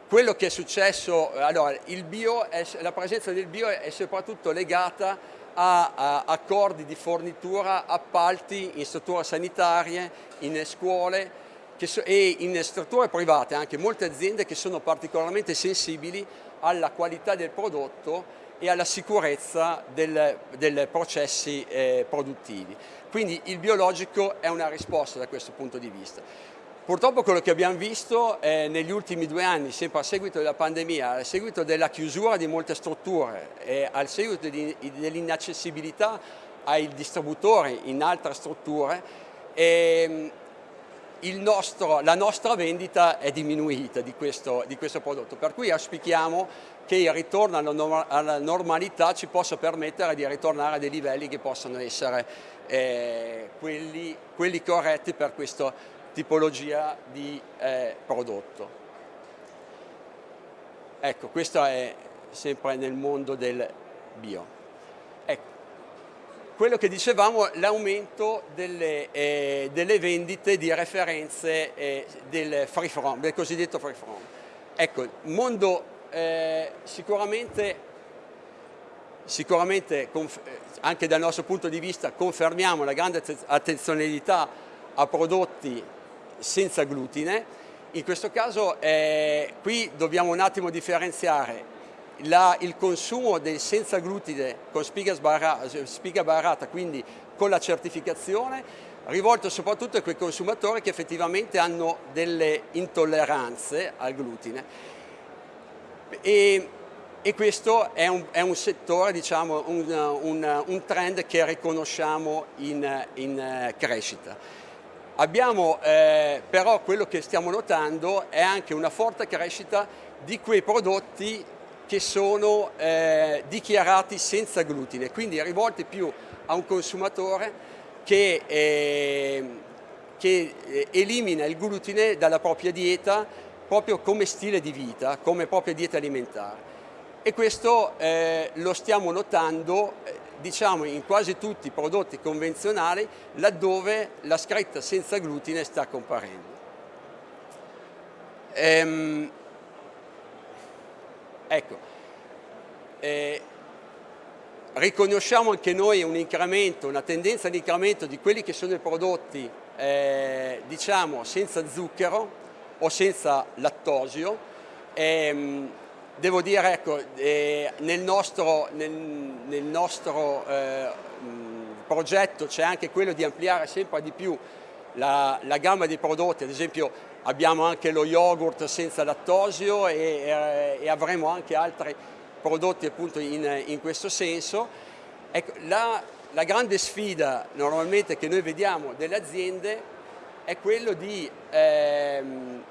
quello che è successo, allora, è, la presenza del bio è soprattutto legata a, a, accordi di fornitura, appalti in strutture sanitarie, in scuole so, e in strutture private, anche molte aziende che sono particolarmente sensibili alla qualità del prodotto e alla sicurezza dei processi eh, produttivi. Quindi il biologico è una risposta da questo punto di vista. Purtroppo quello che abbiamo visto eh, negli ultimi due anni, sempre a seguito della pandemia, a seguito della chiusura di molte strutture e al seguito dell'inaccessibilità ai distributori in altre strutture, ehm, nostro, la nostra vendita è diminuita di questo, di questo, prodotto, per cui auspichiamo che il ritorno alla, alla, normalità ci possa permettere di ritornare a dei livelli che possano essere eh, quelli, quelli corretti per questo tipologia di eh, prodotto. Ecco, questo è sempre nel mondo del bio. Ecco, quello che dicevamo, l'aumento delle, eh, delle, vendite di referenze eh, del free from, del cosiddetto free from. Ecco, mondo eh, sicuramente sicuramente anche dal nostro punto di vista confermiamo la grande attenzionalità a prodotti senza glutine. In questo caso eh, qui dobbiamo un attimo differenziare la, il consumo del senza glutine con spiga, sbarra, spiga barrata, quindi con la certificazione, rivolto soprattutto a quei consumatori che effettivamente hanno delle intolleranze al glutine. E, e questo è un, è un settore, diciamo, un, un, un, trend che riconosciamo in, in crescita. Abbiamo eh, però quello che stiamo notando è anche una forte crescita di quei prodotti che sono eh, dichiarati senza glutine, quindi rivolti più a un consumatore che, eh, che elimina il glutine dalla propria dieta proprio come stile di vita, come propria dieta alimentare. E questo eh, lo stiamo notando eh, diciamo in quasi tutti i prodotti convenzionali laddove la scritta senza glutine sta comparendo. Ehm, ecco, eh, riconosciamo anche noi un incremento, una tendenza di incremento di quelli che sono i prodotti eh, diciamo senza zucchero o senza lattosio, ehm, Devo dire, ecco, eh, nel nostro, nel, nel nostro eh, progetto c'è anche quello di ampliare sempre di più la, la, gamma di prodotti, ad esempio abbiamo anche lo yogurt senza lattosio e, e, e avremo anche altri prodotti appunto in, in questo senso. Ecco, la, la grande sfida normalmente che noi vediamo delle aziende è quello di ehm,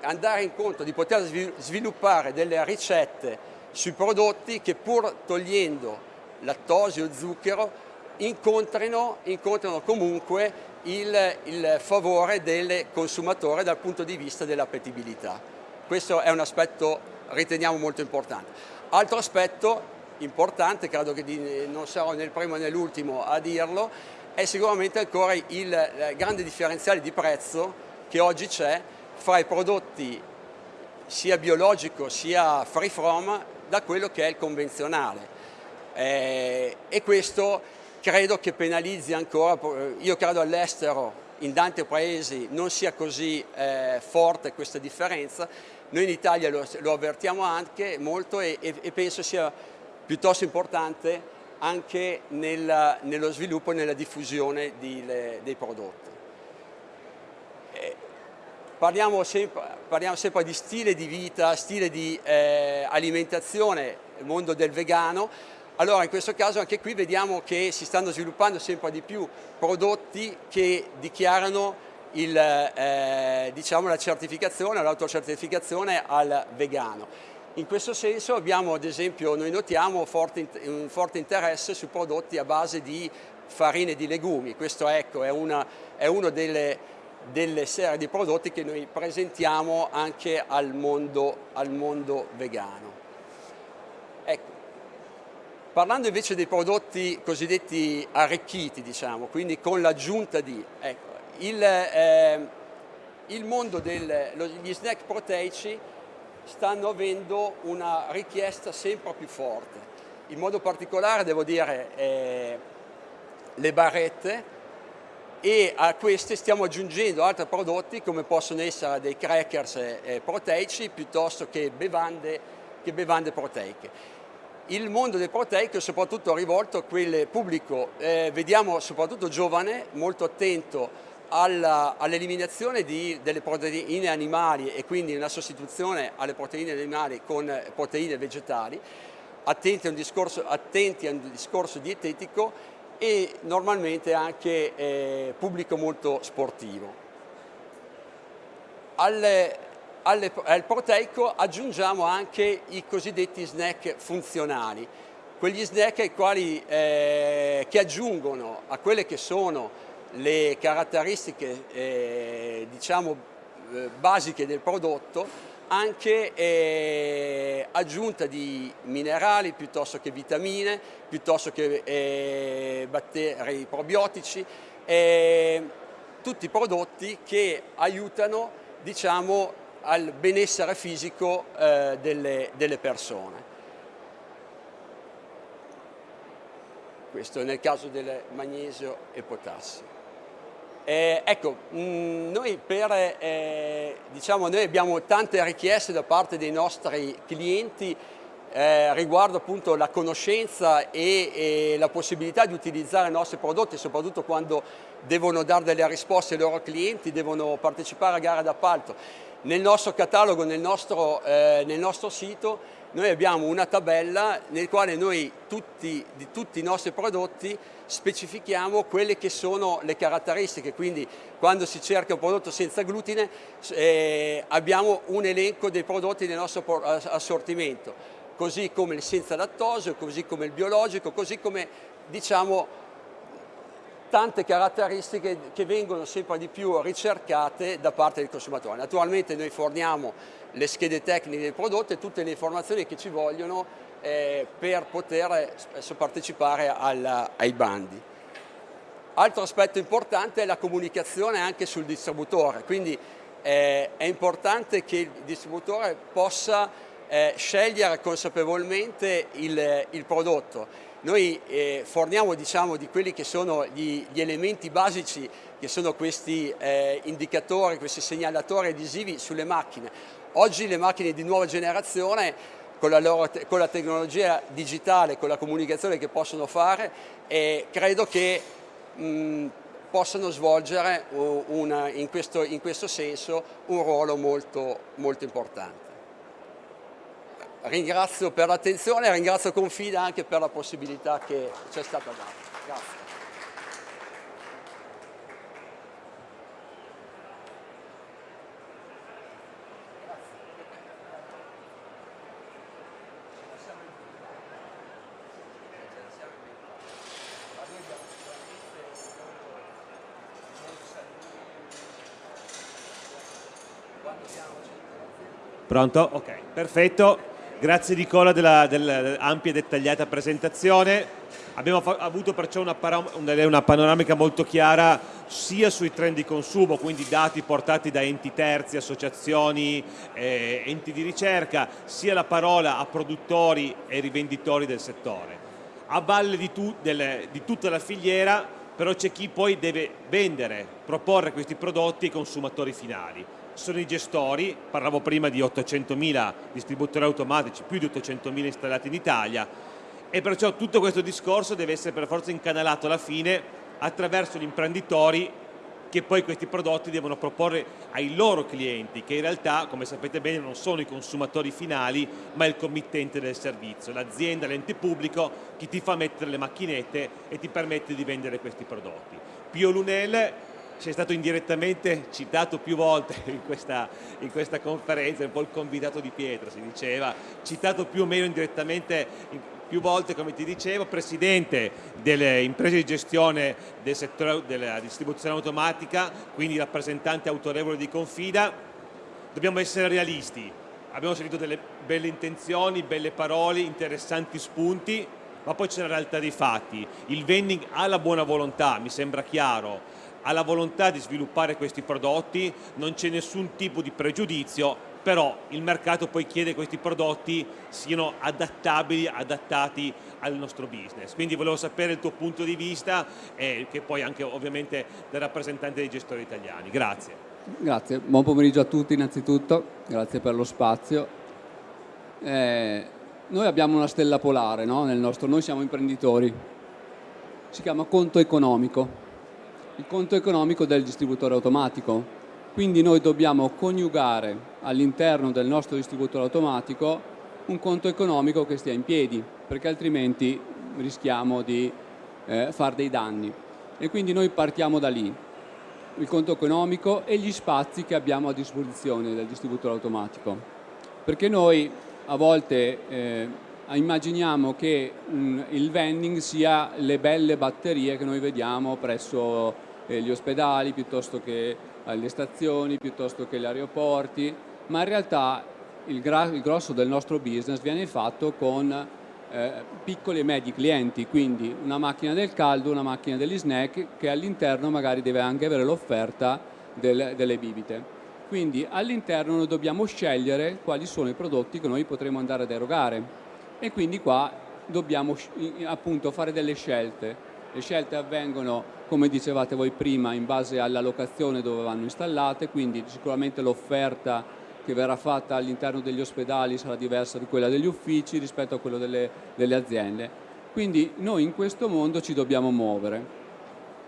andare incontro, di poter sviluppare delle ricette sui prodotti che pur togliendo lattosio e zucchero incontrino, incontrino comunque il, il, favore del consumatore dal punto di vista dell'appetibilità. Questo è un aspetto riteniamo molto importante. Altro aspetto importante, credo che non sarò né il primo né l'ultimo a dirlo, è sicuramente ancora il grande differenziale di prezzo che oggi c'è fra i prodotti sia biologico sia free from da quello che è il convenzionale eh, e questo credo che penalizzi ancora, io credo all'estero in tanti paesi non sia così eh, forte questa differenza, noi in Italia lo, lo avvertiamo anche molto e, e, e, penso sia piuttosto importante anche nella, nello sviluppo e nella diffusione di, le, dei prodotti. Parliamo sempre, parliamo sempre, di stile di vita, stile di eh, alimentazione, mondo del vegano, allora in questo caso anche qui vediamo che si stanno sviluppando sempre di più prodotti che dichiarano il, eh, diciamo, la certificazione, l'autocertificazione al vegano. In questo senso abbiamo ad esempio, noi notiamo forte, un forte interesse su prodotti a base di farine di legumi, questo ecco, è, una, è uno delle delle serie di prodotti che noi presentiamo anche al mondo, al mondo vegano. Ecco. Parlando invece dei prodotti cosiddetti arricchiti, diciamo, quindi con l'aggiunta di, ecco, il, eh, il, mondo degli snack proteici stanno avendo una richiesta sempre più forte. In modo particolare devo dire eh, le barrette, e a queste stiamo aggiungendo altri prodotti come possono essere dei crackers proteici piuttosto che bevande, che bevande, proteiche. Il mondo del proteico è soprattutto rivolto a quel pubblico, eh, vediamo soprattutto giovane, molto attento all'eliminazione delle proteine animali e quindi una sostituzione alle proteine animali con proteine vegetali, attenti a un discorso, attenti a un discorso dietetico e normalmente anche eh, pubblico molto sportivo. Alle, alle, al proteico aggiungiamo anche i cosiddetti snack funzionali, quegli snack ai quali, eh, che aggiungono a quelle che sono le caratteristiche eh, diciamo, eh, basiche del prodotto anche eh, aggiunta di minerali piuttosto che vitamine, piuttosto che eh, batteri probiotici, eh, tutti prodotti che aiutano diciamo, al benessere fisico eh, delle, delle persone. Questo nel caso del magnesio e potassio. Eh, ecco, mh, mm, noi, per, eh, diciamo, noi abbiamo tante richieste da parte dei nostri clienti eh, riguardo appunto la conoscenza e, e, la possibilità di utilizzare i nostri prodotti, soprattutto quando devono dare delle risposte ai loro clienti, devono partecipare a gare d'appalto. Nel nostro catalogo, nel nostro, eh, nel nostro sito, noi abbiamo una tabella nel quale noi tutti, di tutti i nostri prodotti specifichiamo quelle che sono le caratteristiche, quindi quando si cerca un prodotto senza glutine eh, abbiamo un elenco dei prodotti del nostro assortimento, così come il senza lattosio, così come il biologico, così come diciamo tante caratteristiche che vengono sempre di più ricercate da parte del consumatore. Naturalmente noi forniamo le schede tecniche del prodotto e tutte le informazioni che ci vogliono eh, per poter spesso partecipare alla, ai bandi. Altro aspetto importante è la comunicazione anche sul distributore, quindi eh, è importante che il distributore possa eh, scegliere consapevolmente il, il prodotto noi eh, forniamo diciamo, di quelli che sono gli, gli, elementi basici, che sono questi eh, indicatori, questi segnalatori adesivi sulle macchine. Oggi le macchine di nuova generazione, con la, loro, con la tecnologia digitale, con la comunicazione che possono fare, eh, credo che mh, possano svolgere una, in, questo, in, questo, senso un ruolo molto, molto importante ringrazio per l'attenzione e ringrazio Confida anche per la possibilità che ci è stata data. Pronto? Ok, perfetto. Grazie Nicola dell'ampia e dettagliata presentazione. Abbiamo avuto perciò una, una, panoramica molto chiara sia sui trend di consumo, quindi dati portati da enti terzi, associazioni, eh, enti di ricerca, sia la parola a produttori e rivenditori del settore. A valle di, tu, del, di tutta la filiera però c'è chi poi deve vendere, proporre questi prodotti ai consumatori finali sono i gestori, parlavo prima di 800.000 distributori automatici, più di 800.000 installati in Italia e perciò tutto questo discorso deve essere per forza incanalato alla fine attraverso gli imprenditori che poi questi prodotti devono proporre ai loro clienti, che in realtà, come sapete bene, non sono i consumatori finali, ma il committente del servizio, l'azienda, l'ente pubblico, che ti fa mettere le macchinette e ti permette di vendere questi prodotti. Pio Lunel sei stato indirettamente citato più volte *laughs* in questa, in questa, conferenza, un po' il convitato di Pietro si diceva, citato più o meno indirettamente più volte come ti dicevo, presidente delle imprese di gestione del settore della distribuzione automatica, quindi rappresentante autorevole di Confida, dobbiamo essere realisti, abbiamo sentito delle belle intenzioni, belle parole, interessanti spunti, ma poi c'è la realtà dei fatti, il vending ha la buona volontà, mi sembra chiaro, ha la volontà di sviluppare questi prodotti, non c'è nessun tipo di pregiudizio, però il mercato poi chiede che questi prodotti siano adattabili, adattati al nostro business. Quindi volevo sapere il tuo punto di vista e che poi anche ovviamente del rappresentante dei gestori italiani. Grazie. Grazie, buon pomeriggio a tutti innanzitutto, grazie per lo spazio. Eh, noi abbiamo una stella polare no? nel nostro, noi siamo imprenditori, si chiama conto economico il conto economico del distributore automatico. Quindi noi dobbiamo coniugare all'interno del nostro distributore automatico un conto economico che stia in piedi, perché altrimenti rischiamo di eh, fare dei danni. E quindi noi partiamo da lì, il conto economico e gli spazi che abbiamo a disposizione del distributore automatico. Perché noi a volte eh, immaginiamo che mh, il vending sia le belle batterie che noi vediamo presso eh, gli ospedali, piuttosto che alle stazioni, piuttosto che agli aeroporti, ma in realtà il, il grosso del nostro business viene fatto con eh, piccoli e medi clienti, quindi una macchina del caldo, una macchina degli snack che all'interno magari deve anche avere l'offerta del, delle bibite. Quindi all'interno noi dobbiamo scegliere quali sono i prodotti che noi potremo andare ad erogare e quindi qua dobbiamo appunto fare delle scelte. Le scelte avvengono, come dicevate voi prima, in base alla locazione dove vanno installate, quindi sicuramente l'offerta che verrà fatta all'interno degli ospedali sarà diversa di quella degli uffici rispetto a quella delle, delle aziende. Quindi noi in questo mondo ci dobbiamo muovere.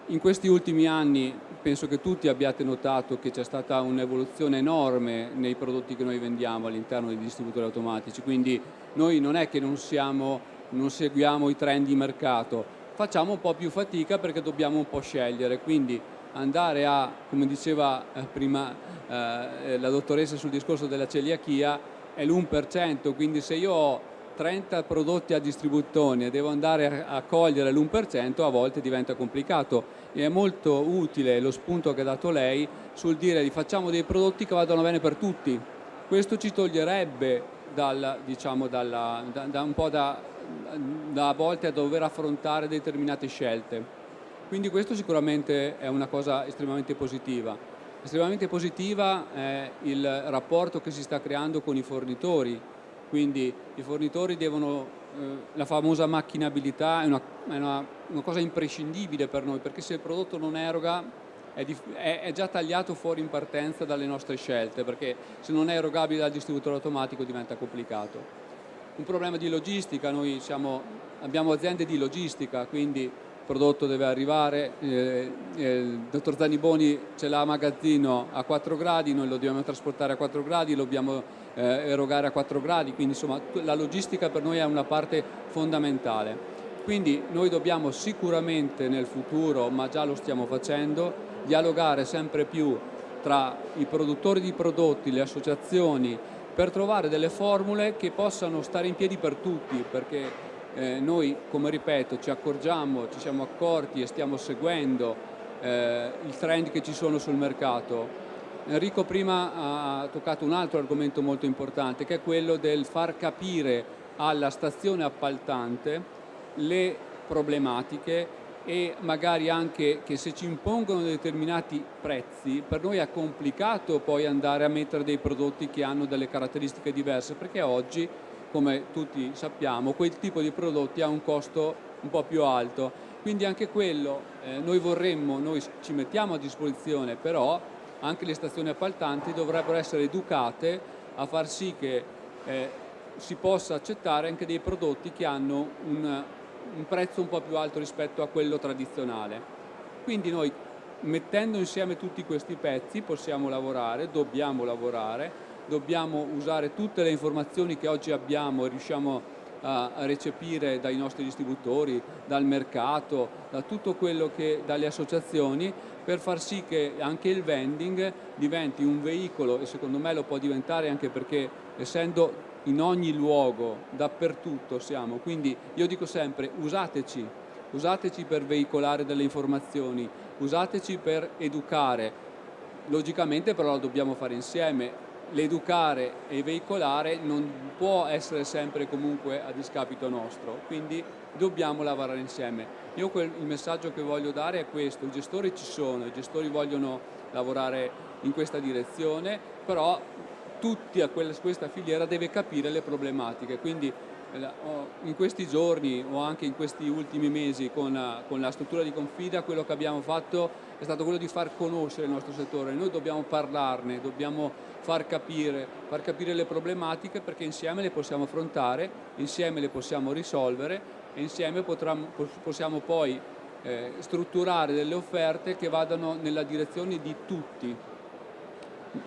In questi ultimi anni penso che tutti abbiate notato che c'è stata un'evoluzione enorme nei prodotti che noi vendiamo all'interno dei distributori automatici, quindi noi non è che non, siamo, non seguiamo i trend di mercato, facciamo un po' più fatica perché dobbiamo un po' scegliere, quindi andare a, come diceva eh, prima eh, la dottoressa sul discorso della celiachia, è l'1%, quindi se io ho 30 prodotti a distribuzione e devo andare a cogliere l'1% a volte diventa complicato. E è molto utile lo spunto che ha dato lei sul dire di facciamo dei prodotti che vadano bene per tutti. Questo ci toglierebbe dal, diciamo, dalla, da, da un po' da a volte a dover affrontare determinate scelte. Quindi questo sicuramente è una cosa estremamente positiva. Estremamente positiva è il rapporto che si sta creando con i fornitori, quindi i fornitori devono, eh, la famosa macchinabilità è, una, è una, una, cosa imprescindibile per noi, perché se il prodotto non eroga è, è, è già tagliato fuori in partenza dalle nostre scelte, perché se non è erogabile dal distributore automatico diventa complicato. Un problema di logistica, noi siamo, abbiamo aziende di logistica, quindi prodotto deve arrivare, eh, eh, il dottor Zaniboni ce l'ha a magazzino a 4 gradi, noi lo dobbiamo trasportare a 4 gradi, lo dobbiamo eh, erogare a 4 gradi, quindi insomma la logistica per noi è una parte fondamentale. Quindi noi dobbiamo sicuramente nel futuro, ma già lo stiamo facendo, dialogare sempre più tra i produttori di prodotti, le associazioni, per trovare delle formule che possano stare in piedi per tutti, perché eh, noi, come ripeto, ci accorgiamo, ci siamo accorti e stiamo seguendo eh, il trend che ci sono sul mercato. Enrico prima ha toccato un altro argomento molto importante che è quello del far capire alla stazione appaltante le problematiche e magari anche che se ci impongono determinati prezzi per noi è complicato poi andare a mettere dei prodotti che hanno delle caratteristiche diverse perché oggi come tutti sappiamo, quel tipo di prodotti ha un costo un po' più alto. Quindi anche quello eh, noi vorremmo, noi ci mettiamo a disposizione, però anche le stazioni appaltanti dovrebbero essere educate a far sì che eh, si possa accettare anche dei prodotti che hanno un, un prezzo un po' più alto rispetto a quello tradizionale. Quindi noi mettendo insieme tutti questi pezzi possiamo lavorare, dobbiamo lavorare, dobbiamo usare tutte le informazioni che oggi abbiamo e riusciamo a recepire dai nostri distributori, dal mercato, da tutto quello che dalle associazioni per far sì che anche il vending diventi un veicolo e secondo me lo può diventare anche perché essendo in ogni luogo, dappertutto siamo, quindi io dico sempre usateci, usateci per veicolare delle informazioni, usateci per educare, logicamente però lo dobbiamo fare insieme, l'educare e veicolare non può essere sempre comunque a discapito nostro, quindi dobbiamo lavorare insieme. Io quel, il messaggio che voglio dare è questo, i gestori ci sono, i gestori vogliono lavorare in questa direzione, però tutti a questa filiera deve capire le problematiche, quindi eh, in questi giorni o anche in questi ultimi mesi con la, con la struttura di Confida quello che abbiamo fatto è stato quello di far conoscere il nostro settore, noi dobbiamo parlarne, dobbiamo far capire, far capire le problematiche perché insieme le possiamo affrontare, insieme le possiamo risolvere e insieme potremo, possiamo poi eh, strutturare delle offerte che vadano nella direzione di tutti.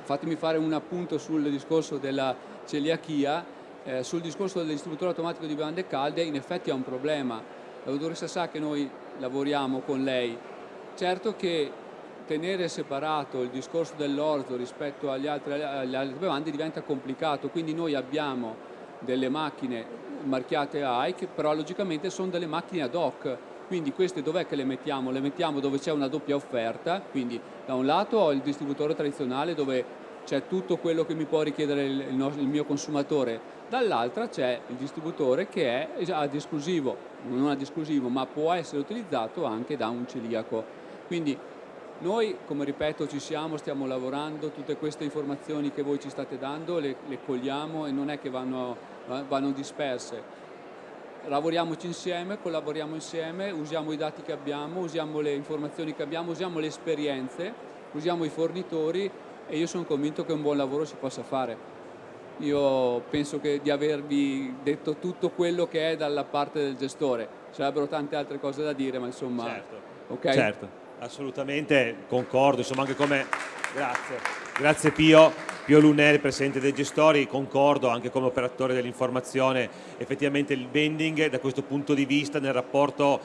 Fatemi fare un appunto sul discorso della celiachia, eh, sul discorso del distributore automatico di bevande calde in effetti è un problema. La dottoressa sa che noi lavoriamo con lei. Certo che tenere separato il discorso dell'orzo rispetto agli altri, alle altre bevande diventa complicato, quindi noi abbiamo delle macchine marchiate AIC, però logicamente sono delle macchine ad hoc, quindi queste dov'è che le mettiamo? Le mettiamo dove c'è una doppia offerta, quindi da un lato ho il distributore tradizionale dove c'è tutto quello che mi può richiedere il, il mio consumatore, dall'altra c'è il distributore che è ad esclusivo, non ad esclusivo, ma può essere utilizzato anche da un celiaco. Quindi noi, come ripeto, ci siamo, stiamo lavorando, tutte queste informazioni che voi ci state dando le, le cogliamo e non è che vanno, vanno disperse. Lavoriamoci insieme, collaboriamo insieme, usiamo i dati che abbiamo, usiamo le informazioni che abbiamo, usiamo le esperienze, usiamo i fornitori e io sono convinto che un buon lavoro si possa fare. Io penso che di avervi detto tutto quello che è dalla parte del gestore. Ci sarebbero tante altre cose da dire, ma insomma... Certo. Okay? certo. Assolutamente concordo, insomma anche come... Grazie. Grazie Pio, Pio Lunelli, Presidente dei Gestori, concordo anche come operatore dell'informazione, effettivamente il vending da questo punto di vista nel rapporto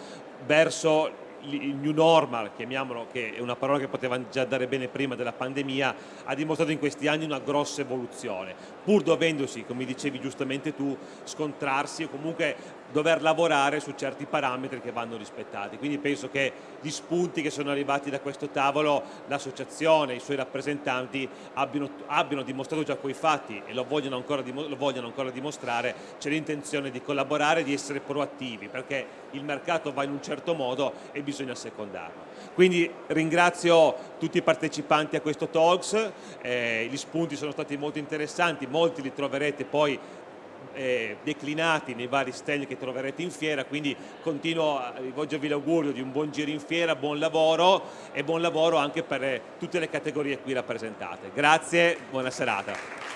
verso il new normal, chiamiamolo, che è una parola che poteva già dare bene prima della pandemia, ha dimostrato in questi anni una grossa evoluzione, pur dovendosi, come dicevi giustamente tu, scontrarsi o comunque dover lavorare su certi parametri che vanno rispettati. Quindi penso che gli spunti che sono arrivati da questo tavolo, l'associazione, i suoi rappresentanti abbiano, abbiano, dimostrato già quei fatti e lo vogliono ancora, lo vogliono ancora dimostrare, c'è l'intenzione di collaborare, di essere proattivi, perché il mercato va in un certo modo e bisogna secondarlo. Quindi ringrazio tutti i partecipanti a questo Talks, eh, gli spunti sono stati molto interessanti, molti li troverete poi eh, declinati nei vari stand che troverete in fiera, quindi continuo a rivolgervi l'augurio di un buon giro in fiera, buon lavoro e buon lavoro anche per tutte le categorie qui rappresentate. Grazie, buona serata.